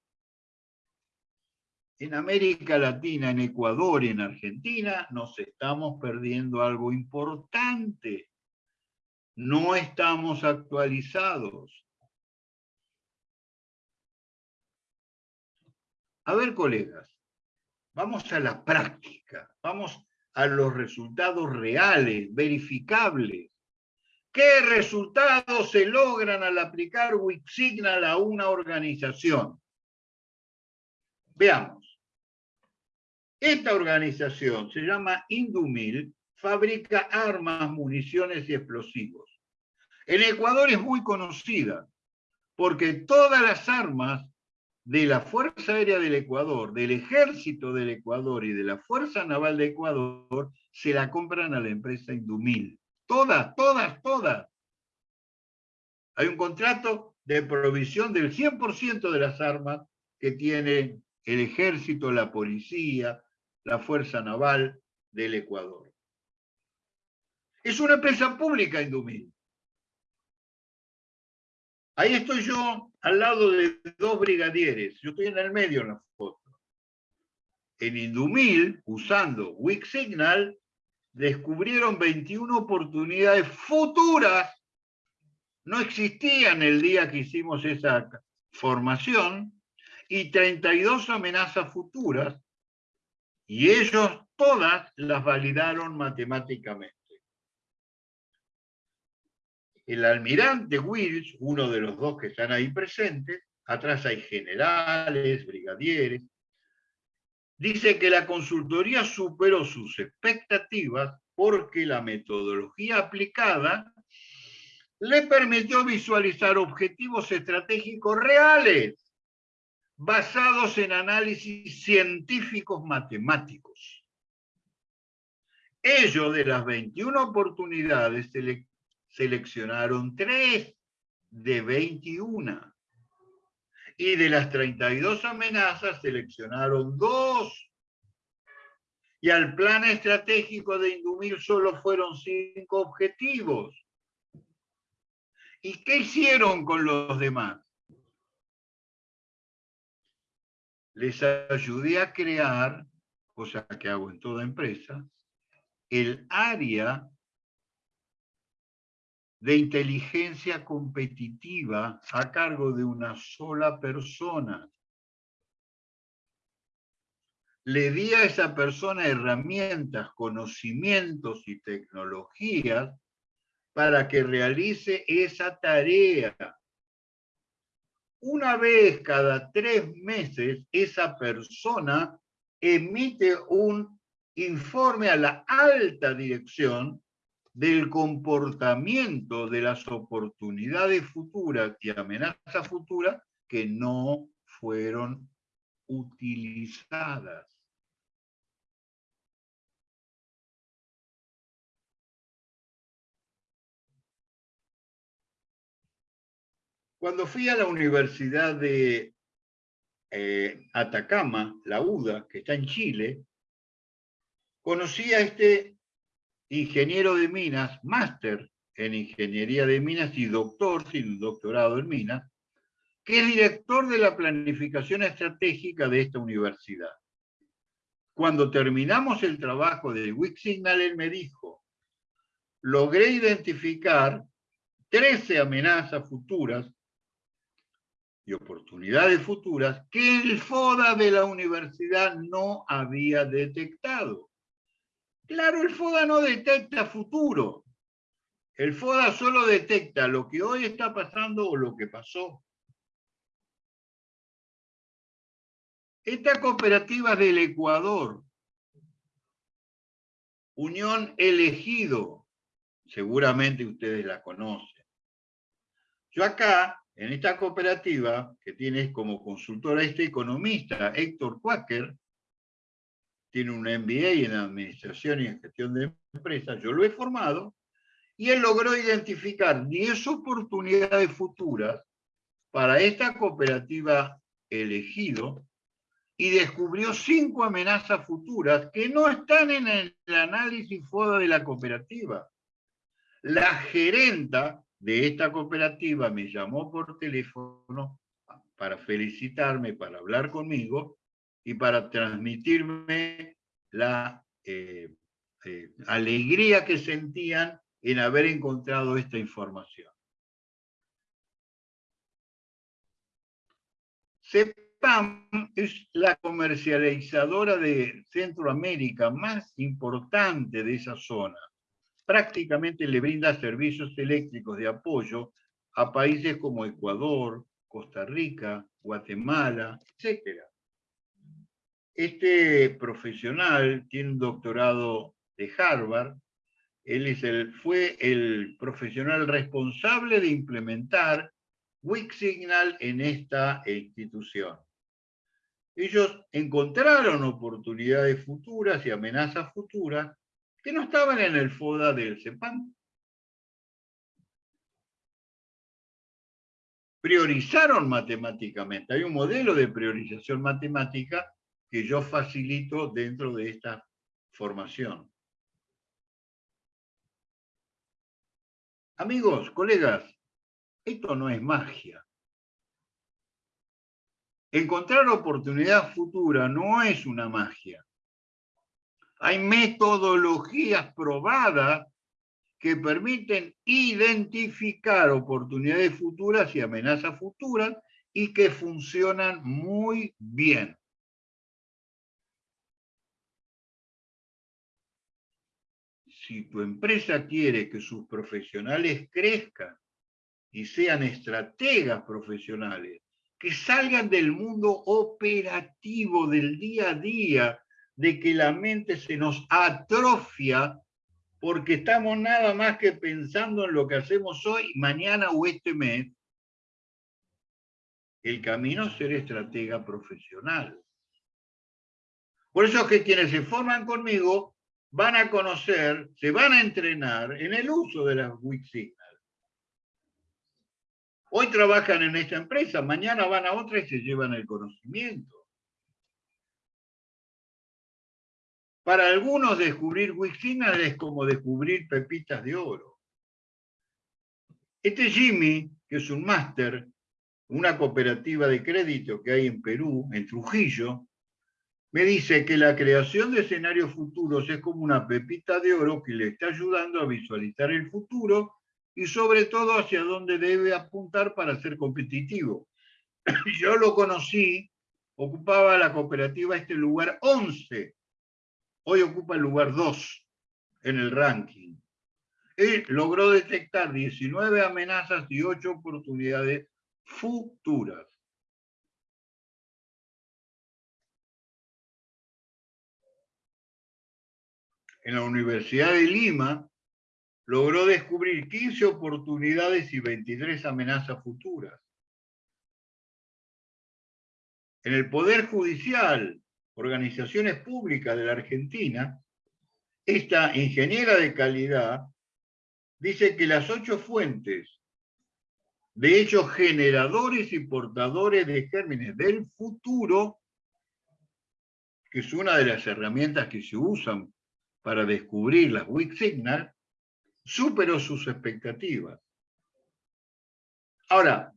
En América Latina, en Ecuador y en Argentina nos estamos perdiendo algo importante. No estamos actualizados. A ver, colegas, vamos a la práctica, vamos a los resultados reales, verificables. ¿Qué resultados se logran al aplicar Signal a una organización? Veamos. Esta organización se llama Indumil, fabrica armas, municiones y explosivos. En Ecuador es muy conocida porque todas las armas de la Fuerza Aérea del Ecuador, del Ejército del Ecuador y de la Fuerza Naval de Ecuador se la compran a la empresa Indumil. Todas, todas, todas. Hay un contrato de provisión del 100% de las armas que tiene el Ejército, la Policía, la Fuerza Naval del Ecuador. Es una empresa pública Indumil. Ahí estoy yo al lado de dos brigadieres. Yo estoy en el medio en la foto. En Indumil, usando Weak Signal, descubrieron 21 oportunidades futuras. No existían el día que hicimos esa formación y 32 amenazas futuras y ellos todas las validaron matemáticamente el almirante Wills, uno de los dos que están ahí presentes, atrás hay generales, brigadieres, dice que la consultoría superó sus expectativas porque la metodología aplicada le permitió visualizar objetivos estratégicos reales basados en análisis científicos matemáticos. Ello de las 21 oportunidades seleccionaron tres de 21. Y de las 32 amenazas seleccionaron dos. Y al plan estratégico de Indumil solo fueron cinco objetivos. ¿Y qué hicieron con los demás? Les ayudé a crear, cosa que hago en toda empresa, el área de inteligencia competitiva a cargo de una sola persona. Le di a esa persona herramientas, conocimientos y tecnologías para que realice esa tarea. Una vez cada tres meses, esa persona emite un informe a la alta dirección del comportamiento de las oportunidades futuras y amenazas futuras que no fueron utilizadas. Cuando fui a la Universidad de eh, Atacama, la UDA, que está en Chile, conocí a este ingeniero de minas, máster en ingeniería de minas y doctor, sin doctorado en minas, que es director de la planificación estratégica de esta universidad. Cuando terminamos el trabajo de Signal, él me dijo, logré identificar 13 amenazas futuras y oportunidades futuras que el FODA de la universidad no había detectado. Claro, el FODA no detecta futuro. El FODA solo detecta lo que hoy está pasando o lo que pasó. Esta cooperativa del Ecuador, Unión Elegido, seguramente ustedes la conocen. Yo acá en esta cooperativa, que tiene como consultora este economista, Héctor Quaker, tiene un MBA en Administración y en Gestión de Empresas, yo lo he formado, y él logró identificar 10 oportunidades futuras para esta cooperativa elegido y descubrió cinco amenazas futuras que no están en el análisis FODA de la cooperativa. La gerenta de esta cooperativa me llamó por teléfono para felicitarme, para hablar conmigo y para transmitirme la eh, eh, alegría que sentían en haber encontrado esta información. CEPAM es la comercializadora de Centroamérica más importante de esa zona prácticamente le brinda servicios eléctricos de apoyo a países como Ecuador, Costa Rica, Guatemala, etc. Este profesional tiene un doctorado de Harvard, él es el, fue el profesional responsable de implementar Signal en esta institución. Ellos encontraron oportunidades futuras y amenazas futuras que no estaban en el FODA del CEPAM. Priorizaron matemáticamente. Hay un modelo de priorización matemática que yo facilito dentro de esta formación. Amigos, colegas, esto no es magia. Encontrar oportunidad futura no es una magia. Hay metodologías probadas que permiten identificar oportunidades futuras y amenazas futuras y que funcionan muy bien. Si tu empresa quiere que sus profesionales crezcan y sean estrategas profesionales, que salgan del mundo operativo del día a día de que la mente se nos atrofia porque estamos nada más que pensando en lo que hacemos hoy, mañana o este mes, el camino es ser estratega profesional. Por eso es que quienes se forman conmigo van a conocer, se van a entrenar en el uso de las Wix Hoy trabajan en esta empresa, mañana van a otra y se llevan el conocimiento. Para algunos descubrir Wixina es como descubrir pepitas de oro. Este Jimmy, que es un máster, una cooperativa de crédito que hay en Perú, en Trujillo, me dice que la creación de escenarios futuros es como una pepita de oro que le está ayudando a visualizar el futuro y sobre todo hacia dónde debe apuntar para ser competitivo. Yo lo conocí, ocupaba la cooperativa este lugar 11, hoy ocupa el lugar 2 en el ranking. Él logró detectar 19 amenazas y 8 oportunidades futuras. En la Universidad de Lima logró descubrir 15 oportunidades y 23 amenazas futuras. En el Poder Judicial, organizaciones públicas de la Argentina, esta ingeniera de calidad dice que las ocho fuentes de hechos generadores y portadores de gérmenes del futuro, que es una de las herramientas que se usan para descubrir las weak signal, superó sus expectativas. Ahora,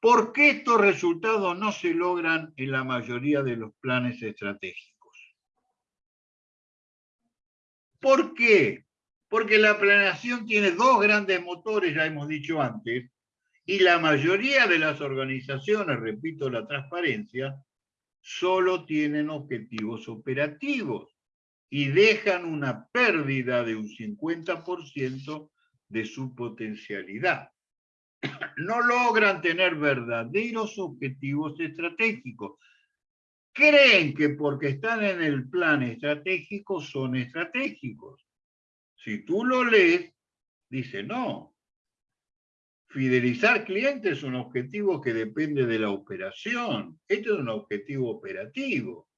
¿por qué estos resultados no se logran en la mayoría de los planes estratégicos? ¿Por qué? Porque la planeación tiene dos grandes motores, ya hemos dicho antes, y la mayoría de las organizaciones, repito la transparencia, solo tienen objetivos operativos y dejan una pérdida de un 50% de su potencialidad. No logran tener verdaderos objetivos estratégicos. Creen que porque están en el plan estratégico son estratégicos. Si tú lo lees, dice, no, Fidelizar clientes es un objetivo que depende de la operación. Este es un objetivo operativo.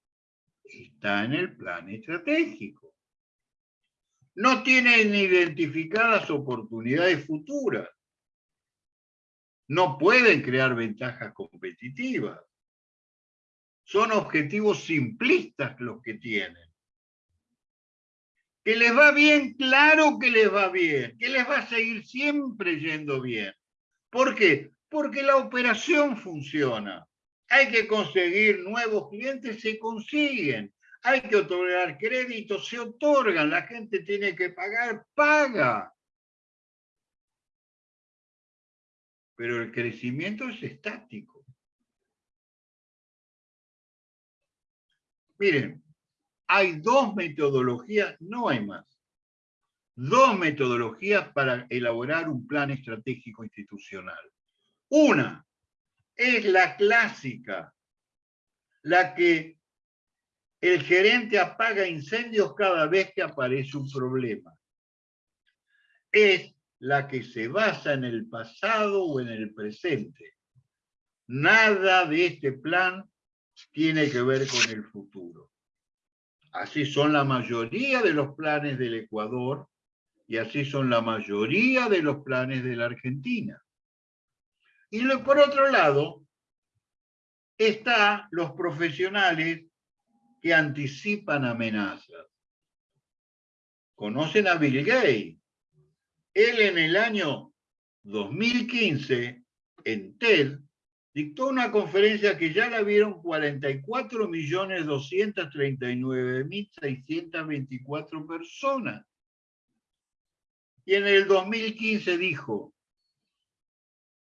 Está en el plan estratégico. No tienen identificadas oportunidades futuras. No pueden crear ventajas competitivas. Son objetivos simplistas los que tienen. Que les va bien, claro que les va bien. Que les va a seguir siempre yendo bien. ¿Por qué? Porque la operación funciona. Hay que conseguir nuevos clientes, se consiguen. Hay que otorgar créditos, se otorgan. La gente tiene que pagar, paga. Pero el crecimiento es estático. Miren, hay dos metodologías, no hay más dos metodologías para elaborar un plan estratégico institucional. Una es la clásica, la que el gerente apaga incendios cada vez que aparece un problema. Es la que se basa en el pasado o en el presente. Nada de este plan tiene que ver con el futuro. Así son la mayoría de los planes del Ecuador y así son la mayoría de los planes de la Argentina. Y por otro lado, están los profesionales que anticipan amenazas. Conocen a Bill Gates. Él en el año 2015, en TED, dictó una conferencia que ya la vieron 44.239.624 personas. Y en el 2015 dijo,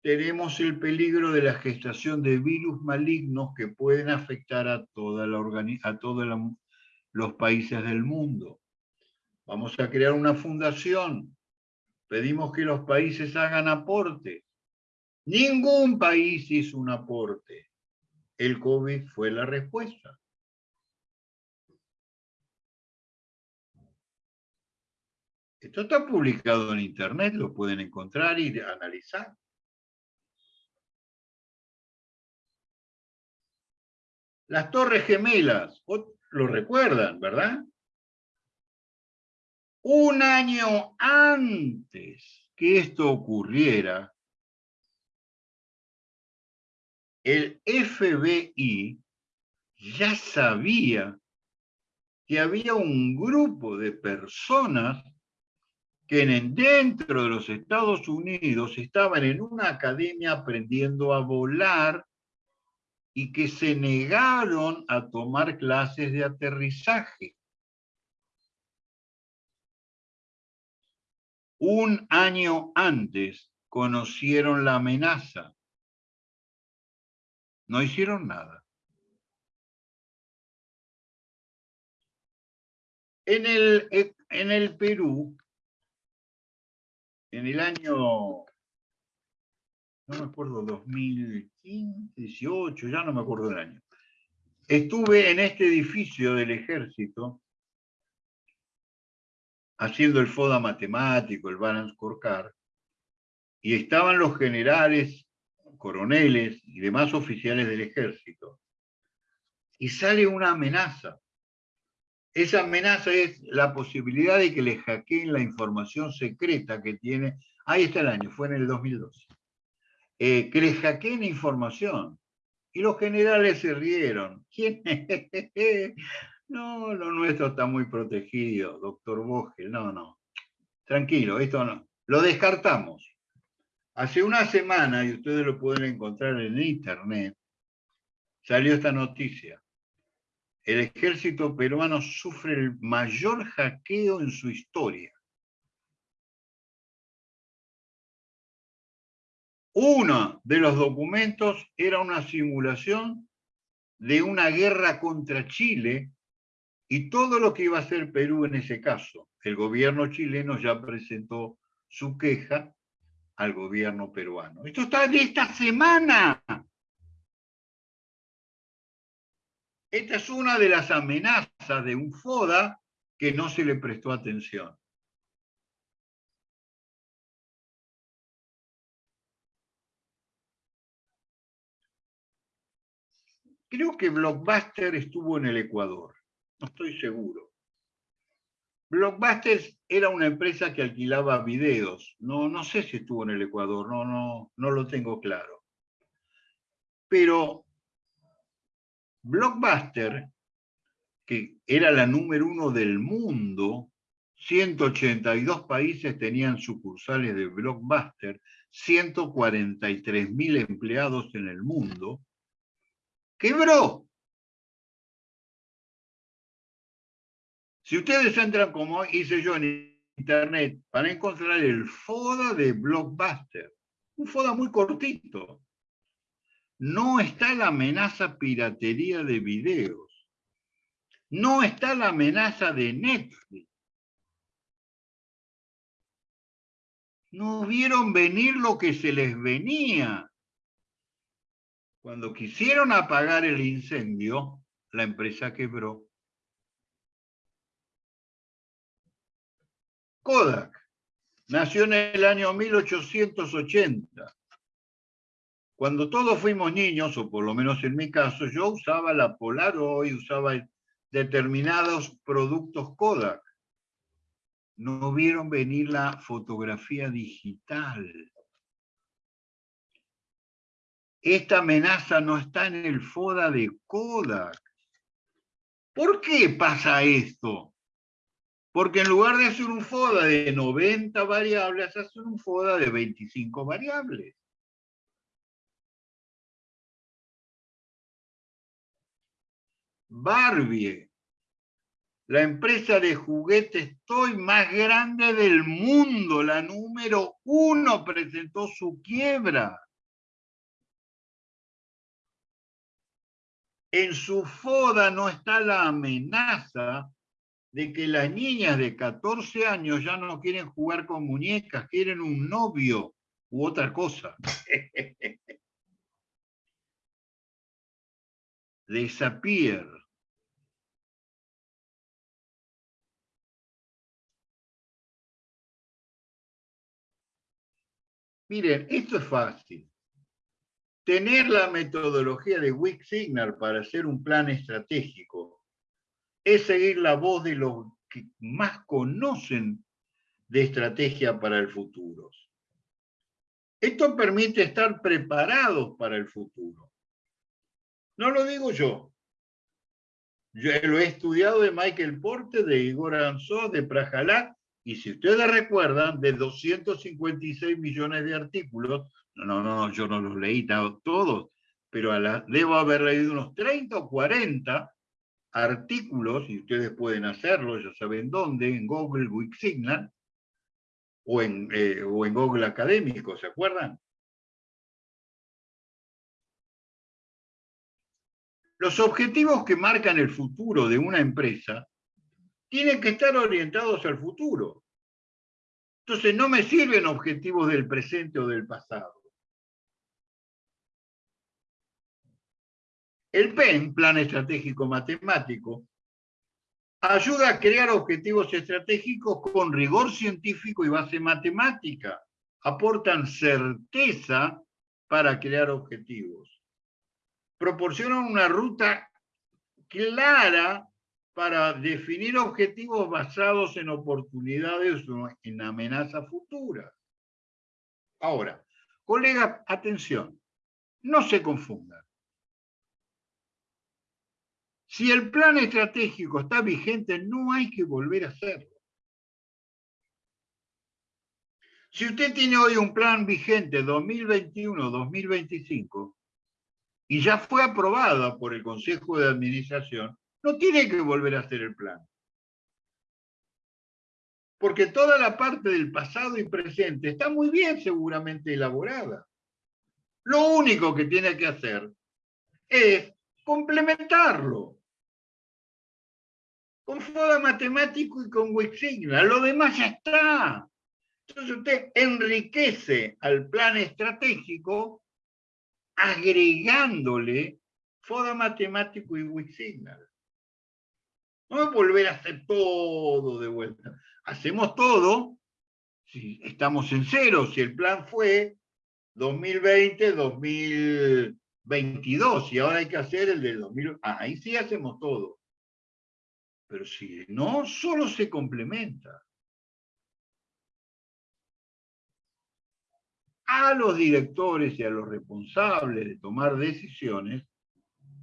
tenemos el peligro de la gestación de virus malignos que pueden afectar a, todos los países del mundo. Vamos a crear una fundación. Pedimos que los países hagan aporte. Ningún país hizo un aporte. El COVID fue la respuesta. Esto está publicado en internet, lo pueden encontrar y analizar. Las Torres Gemelas, lo recuerdan, ¿verdad? Un año antes que esto ocurriera, el FBI ya sabía que había un grupo de personas que dentro de los Estados Unidos estaban en una academia aprendiendo a volar y que se negaron a tomar clases de aterrizaje. Un año antes conocieron la amenaza. No hicieron nada. En el, en el Perú, en el año, no me acuerdo, 2015, 18, ya no me acuerdo del año, estuve en este edificio del ejército haciendo el FODA matemático, el Balance Scorecard, y estaban los generales, coroneles y demás oficiales del ejército. Y sale una amenaza. Esa amenaza es la posibilidad de que le hackeen la información secreta que tiene. Ahí está el año, fue en el 2012. Eh, que le hackeen información. Y los generales se rieron. ¿Quién? no, lo nuestro está muy protegido, doctor Vogel. No, no. Tranquilo, esto no. Lo descartamos. Hace una semana, y ustedes lo pueden encontrar en internet, salió esta noticia el ejército peruano sufre el mayor hackeo en su historia. Uno de los documentos era una simulación de una guerra contra Chile y todo lo que iba a hacer Perú en ese caso. El gobierno chileno ya presentó su queja al gobierno peruano. Esto está de esta semana. Esta es una de las amenazas de un FODA que no se le prestó atención. Creo que Blockbuster estuvo en el Ecuador, no estoy seguro. Blockbuster era una empresa que alquilaba videos. No, no sé si estuvo en el Ecuador, no, no, no lo tengo claro. Pero Blockbuster, que era la número uno del mundo, 182 países tenían sucursales de Blockbuster, 143 mil empleados en el mundo, quebró. Si ustedes entran como hice yo en internet, van a encontrar el FODA de Blockbuster. Un FODA muy cortito no está la amenaza piratería de videos, no está la amenaza de Netflix. No vieron venir lo que se les venía. Cuando quisieron apagar el incendio, la empresa quebró. Kodak nació en el año 1880 cuando todos fuimos niños, o por lo menos en mi caso, yo usaba la Polaroid, usaba determinados productos Kodak. No vieron venir la fotografía digital. Esta amenaza no está en el FODA de Kodak. ¿Por qué pasa esto? Porque en lugar de hacer un FODA de 90 variables, hacen un FODA de 25 variables. Barbie, la empresa de juguetes Toy más grande del mundo, la número uno, presentó su quiebra. En su foda no está la amenaza de que las niñas de 14 años ya no quieren jugar con muñecas, quieren un novio u otra cosa. Disappear. Miren, esto es fácil. Tener la metodología de Wick Signal para hacer un plan estratégico es seguir la voz de los que más conocen de estrategia para el futuro. Esto permite estar preparados para el futuro. No lo digo yo. Yo lo he estudiado de Michael Porte, de Igor Anzó, de Prajalá, y si ustedes recuerdan, de 256 millones de artículos, no, no, yo no los leí todos, pero debo haber leído unos 30 o 40 artículos, y ustedes pueden hacerlo, ya saben dónde, en Google Wikisignal, o eh, o en Google Académico, ¿se acuerdan? Los objetivos que marcan el futuro de una empresa tienen que estar orientados al futuro. Entonces no me sirven objetivos del presente o del pasado. El PEN, Plan Estratégico Matemático, ayuda a crear objetivos estratégicos con rigor científico y base matemática. Aportan certeza para crear objetivos. Proporcionan una ruta clara para definir objetivos basados en oportunidades o en amenazas futuras. Ahora, colegas, atención, no se confundan. Si el plan estratégico está vigente, no hay que volver a hacerlo. Si usted tiene hoy un plan vigente 2021-2025 y ya fue aprobado por el Consejo de Administración, no tiene que volver a hacer el plan. Porque toda la parte del pasado y presente está muy bien seguramente elaborada. Lo único que tiene que hacer es complementarlo con FODA matemático y con Wixigna. Lo demás ya está. Entonces usted enriquece al plan estratégico agregándole FODA matemático y Wixigna. No es volver a hacer todo de vuelta. Hacemos todo si estamos en cero, si el plan fue 2020, 2022, y ahora hay que hacer el de 2000. Ah, ahí sí hacemos todo. Pero si no, solo se complementa. A los directores y a los responsables de tomar decisiones,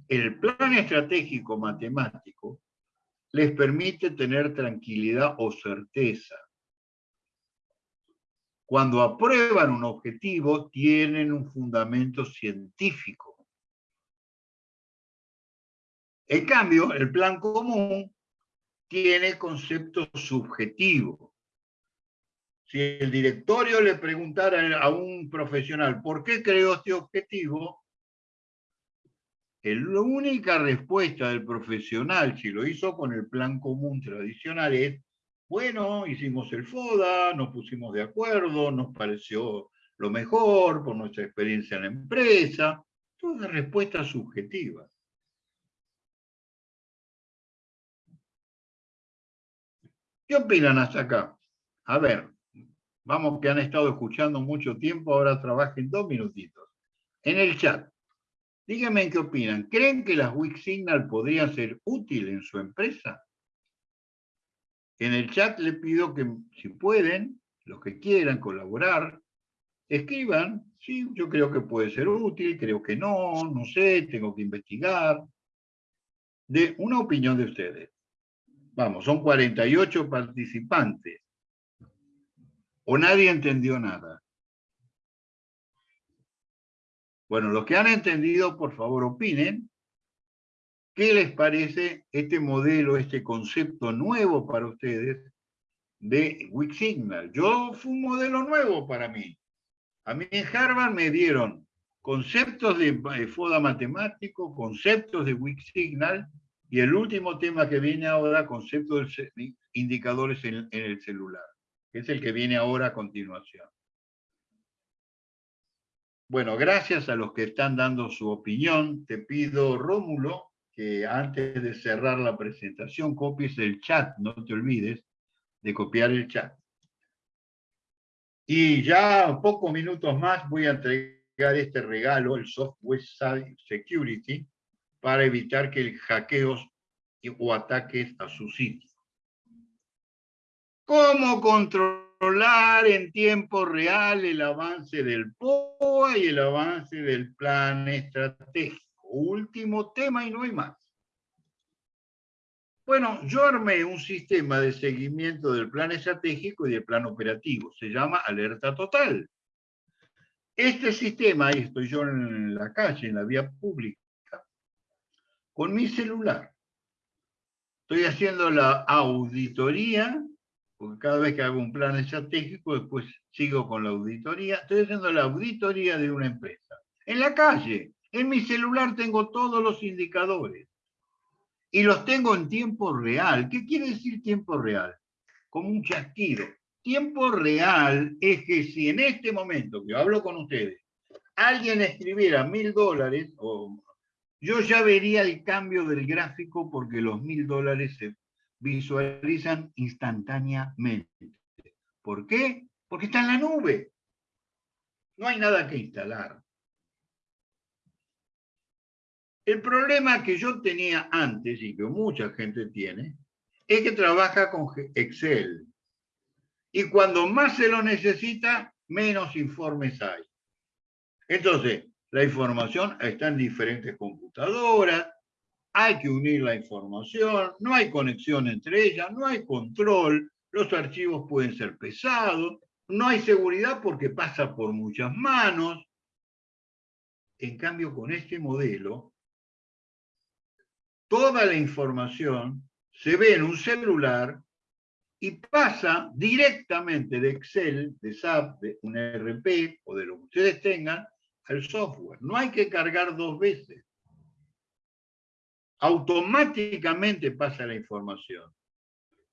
el plan estratégico matemático les permite tener tranquilidad o certeza. Cuando aprueban un objetivo, tienen un fundamento científico. En cambio, el plan común tiene concepto subjetivo. Si el directorio le preguntara a un profesional por qué creó este objetivo, la única respuesta del profesional, si lo hizo con el plan común tradicional, es, bueno, hicimos el FODA, nos pusimos de acuerdo, nos pareció lo mejor por nuestra experiencia en la empresa, todas respuestas subjetivas. ¿Qué opinan hasta acá? A ver, vamos que han estado escuchando mucho tiempo, ahora trabajen dos minutitos. En el chat, díganme qué opinan. ¿Creen que las Wix Signal podrían ser útiles en su empresa? En el chat le pido que, si pueden, los que quieran colaborar, escriban, sí, yo creo que puede ser útil, creo que no, no sé, tengo que investigar. De una opinión de ustedes. Vamos, son 48 participantes. ¿O nadie entendió nada? Bueno, los que han entendido, por favor, opinen. ¿Qué les parece este modelo, este concepto nuevo para ustedes de Wixsignal? Yo fue un modelo nuevo para mí. A mí en Harvard me dieron conceptos de FODA matemático, conceptos de Wixsignal, y el último tema que viene ahora, concepto de indicadores en, el celular, que es el que viene ahora a continuación. Bueno, gracias a los que están dando su opinión. Te pido, Rómulo, que antes de cerrar la presentación copies el chat, no te olvides de copiar el chat. Y ya pocos minutos más voy a entregar este regalo, el Software Security, para evitar que hackeos o ataques a su sitio. ¿Cómo controlar en tiempo real el avance del POA y el avance del plan estratégico? último tema y no hay más. Bueno, yo armé un sistema de seguimiento del plan estratégico y del plan operativo. Se llama Alerta Total. Este sistema, ahí estoy yo en la calle, en la vía pública, con mi celular. Estoy haciendo la auditoría, porque cada vez que hago un plan estratégico, después sigo con la auditoría. Estoy haciendo la auditoría de una empresa. En la calle, en mi celular tengo todos los indicadores y los tengo en tiempo real. ¿Qué quiere decir tiempo real? Como un chasquido. Tiempo real es que si en este momento que hablo con ustedes, alguien escribiera mil dólares, yo ya vería el cambio del gráfico porque los mil dólares se visualizan instantáneamente. ¿Por qué? Porque está en la nube. No hay nada que instalar. El problema que yo tenía antes y que mucha gente tiene es que trabaja con Excel. Y cuando más se lo necesita, menos informes hay. Entonces, la información está en diferentes computadoras, hay que unir la información, no hay conexión entre ellas, no hay control, los archivos pueden ser pesados, no hay seguridad porque pasa por muchas manos. En cambio, con este modelo, toda la información se ve en un celular y pasa directamente de Excel, de SAP, de un RP o de lo que ustedes tengan al software. No hay que cargar dos veces. Automáticamente pasa la información.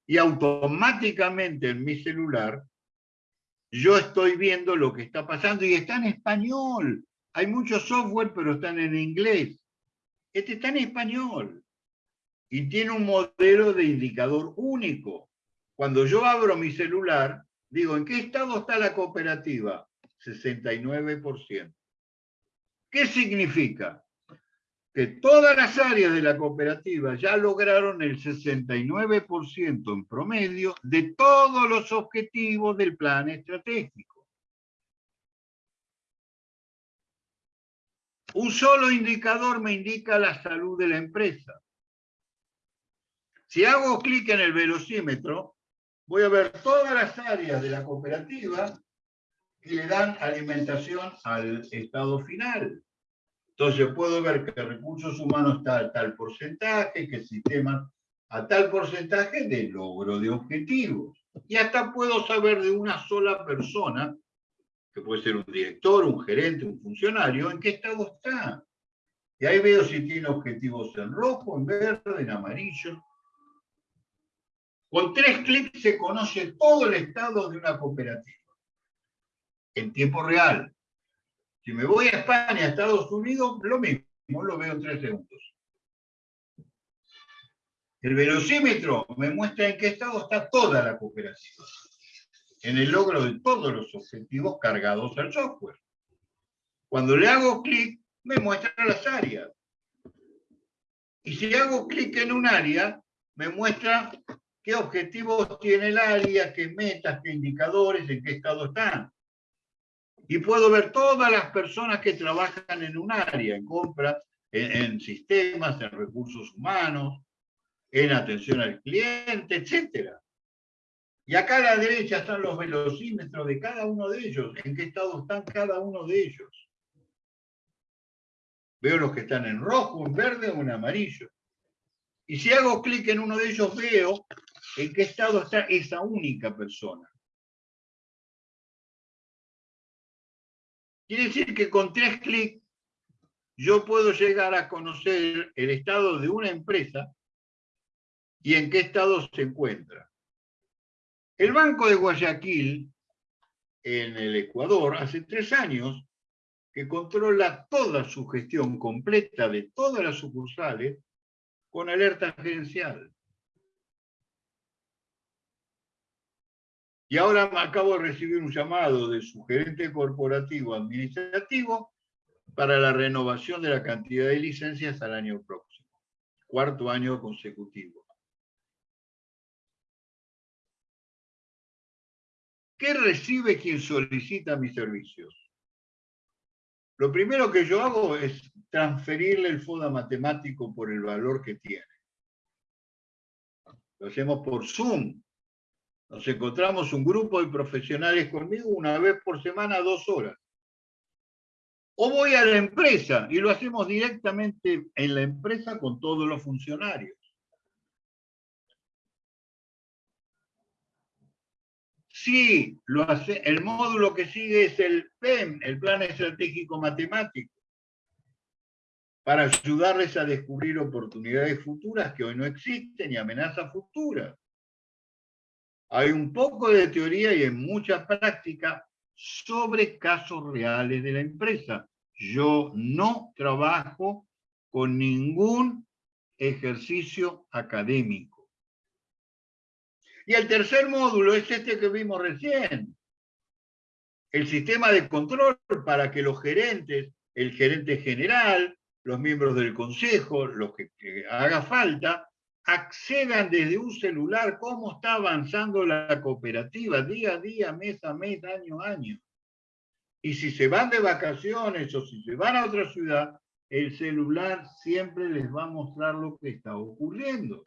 Y automáticamente en mi celular yo estoy viendo lo que está pasando y está en español. Hay muchos software, pero están en inglés. Este está en español y tiene un modelo de indicador único. Cuando yo abro mi celular, digo, ¿en qué estado está la cooperativa? 69%. ¿Qué significa? Que todas las áreas de la cooperativa ya lograron el 69% en promedio de todos los objetivos del plan estratégico. Un solo indicador me indica la salud de la empresa. Si hago clic en el velocímetro, voy a ver todas las áreas de la cooperativa que le dan alimentación al estado final. Entonces puedo ver que recursos humanos está a tal porcentaje, que el sistema a tal porcentaje de logro de objetivos. Y hasta puedo saber de una sola persona, que puede ser un director, un gerente, un funcionario, en qué estado está. Y ahí veo si tiene objetivos en rojo, en verde, en amarillo. Con tres clics se conoce todo el estado de una cooperativa, en tiempo real. Si me voy a España, a Estados Unidos, lo mismo, lo veo en tres segundos. El velocímetro me muestra en qué estado está toda la cooperativa, en el logro de todos los objetivos cargados al software. Cuando le hago clic, me muestra las áreas. Y si hago clic en un área, me muestra qué objetivos tiene el área, qué metas, qué indicadores, en qué estado están. Y puedo ver todas las personas que trabajan en un área, en compras, en, sistemas, en recursos humanos, en atención al cliente, etc. Y acá a la derecha están los velocímetros de cada uno de ellos, en qué estado están cada uno de ellos. Veo los que están en rojo, en verde o en amarillo. Y si hago clic en uno de ellos, veo en qué estado está esa única persona. Quiere decir que con tres clics yo puedo llegar a conocer el estado de una empresa y en qué estado se encuentra. El Banco de Guayaquil, en el Ecuador, hace tres años que controla toda su gestión completa de todas las sucursales con alerta gerencial. Y ahora acabo de recibir un llamado de su gerente corporativo administrativo para la renovación de la cantidad de licencias al año próximo, cuarto año consecutivo. ¿Qué recibe quien solicita mis servicios? Lo primero que yo hago es transferirle el FODA matemático por el valor que tiene. Lo hacemos por Zoom. Nos encontramos un grupo de profesionales conmigo una vez por semana, dos horas. O voy a la empresa y lo hacemos directamente en la empresa con todos los funcionarios. Sí, lo hace, el módulo que sigue es el PEM, el Plan Estratégico Matemático, para ayudarles a descubrir oportunidades futuras que hoy no existen y amenazas futuras. Hay un poco de teoría y en mucha práctica sobre casos reales de la empresa. Yo no trabajo con ningún ejercicio académico. Y el tercer módulo es este que vimos recién. El sistema de control para que los gerentes, el gerente general, los miembros del consejo, los que, que haga falta, accedan desde un celular cómo está avanzando la cooperativa día a día, mes a mes, año a año. Y si se van de vacaciones o si se van a otra ciudad, el celular siempre les va a mostrar lo que está ocurriendo.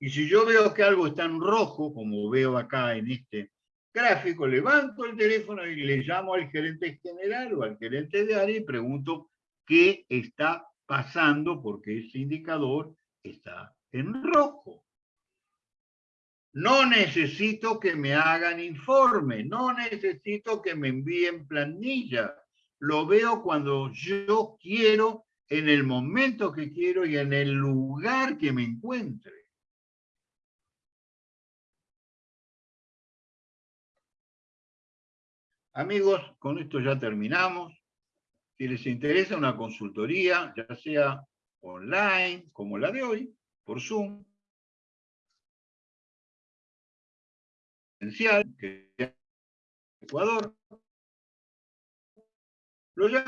Y si yo veo que algo está en rojo, como veo acá en este gráfico, levanto el teléfono y le llamo al gerente general o al gerente de área y pregunto qué está pasando porque ese indicador está en rojo. No necesito que me hagan informe, no necesito que me envíen planilla. Lo veo cuando yo quiero, en el momento que quiero y en el lugar que me encuentre. Amigos, con esto ya terminamos. Si les interesa una consultoría, ya sea online, como la de hoy, por Zoom, que Ecuador, lo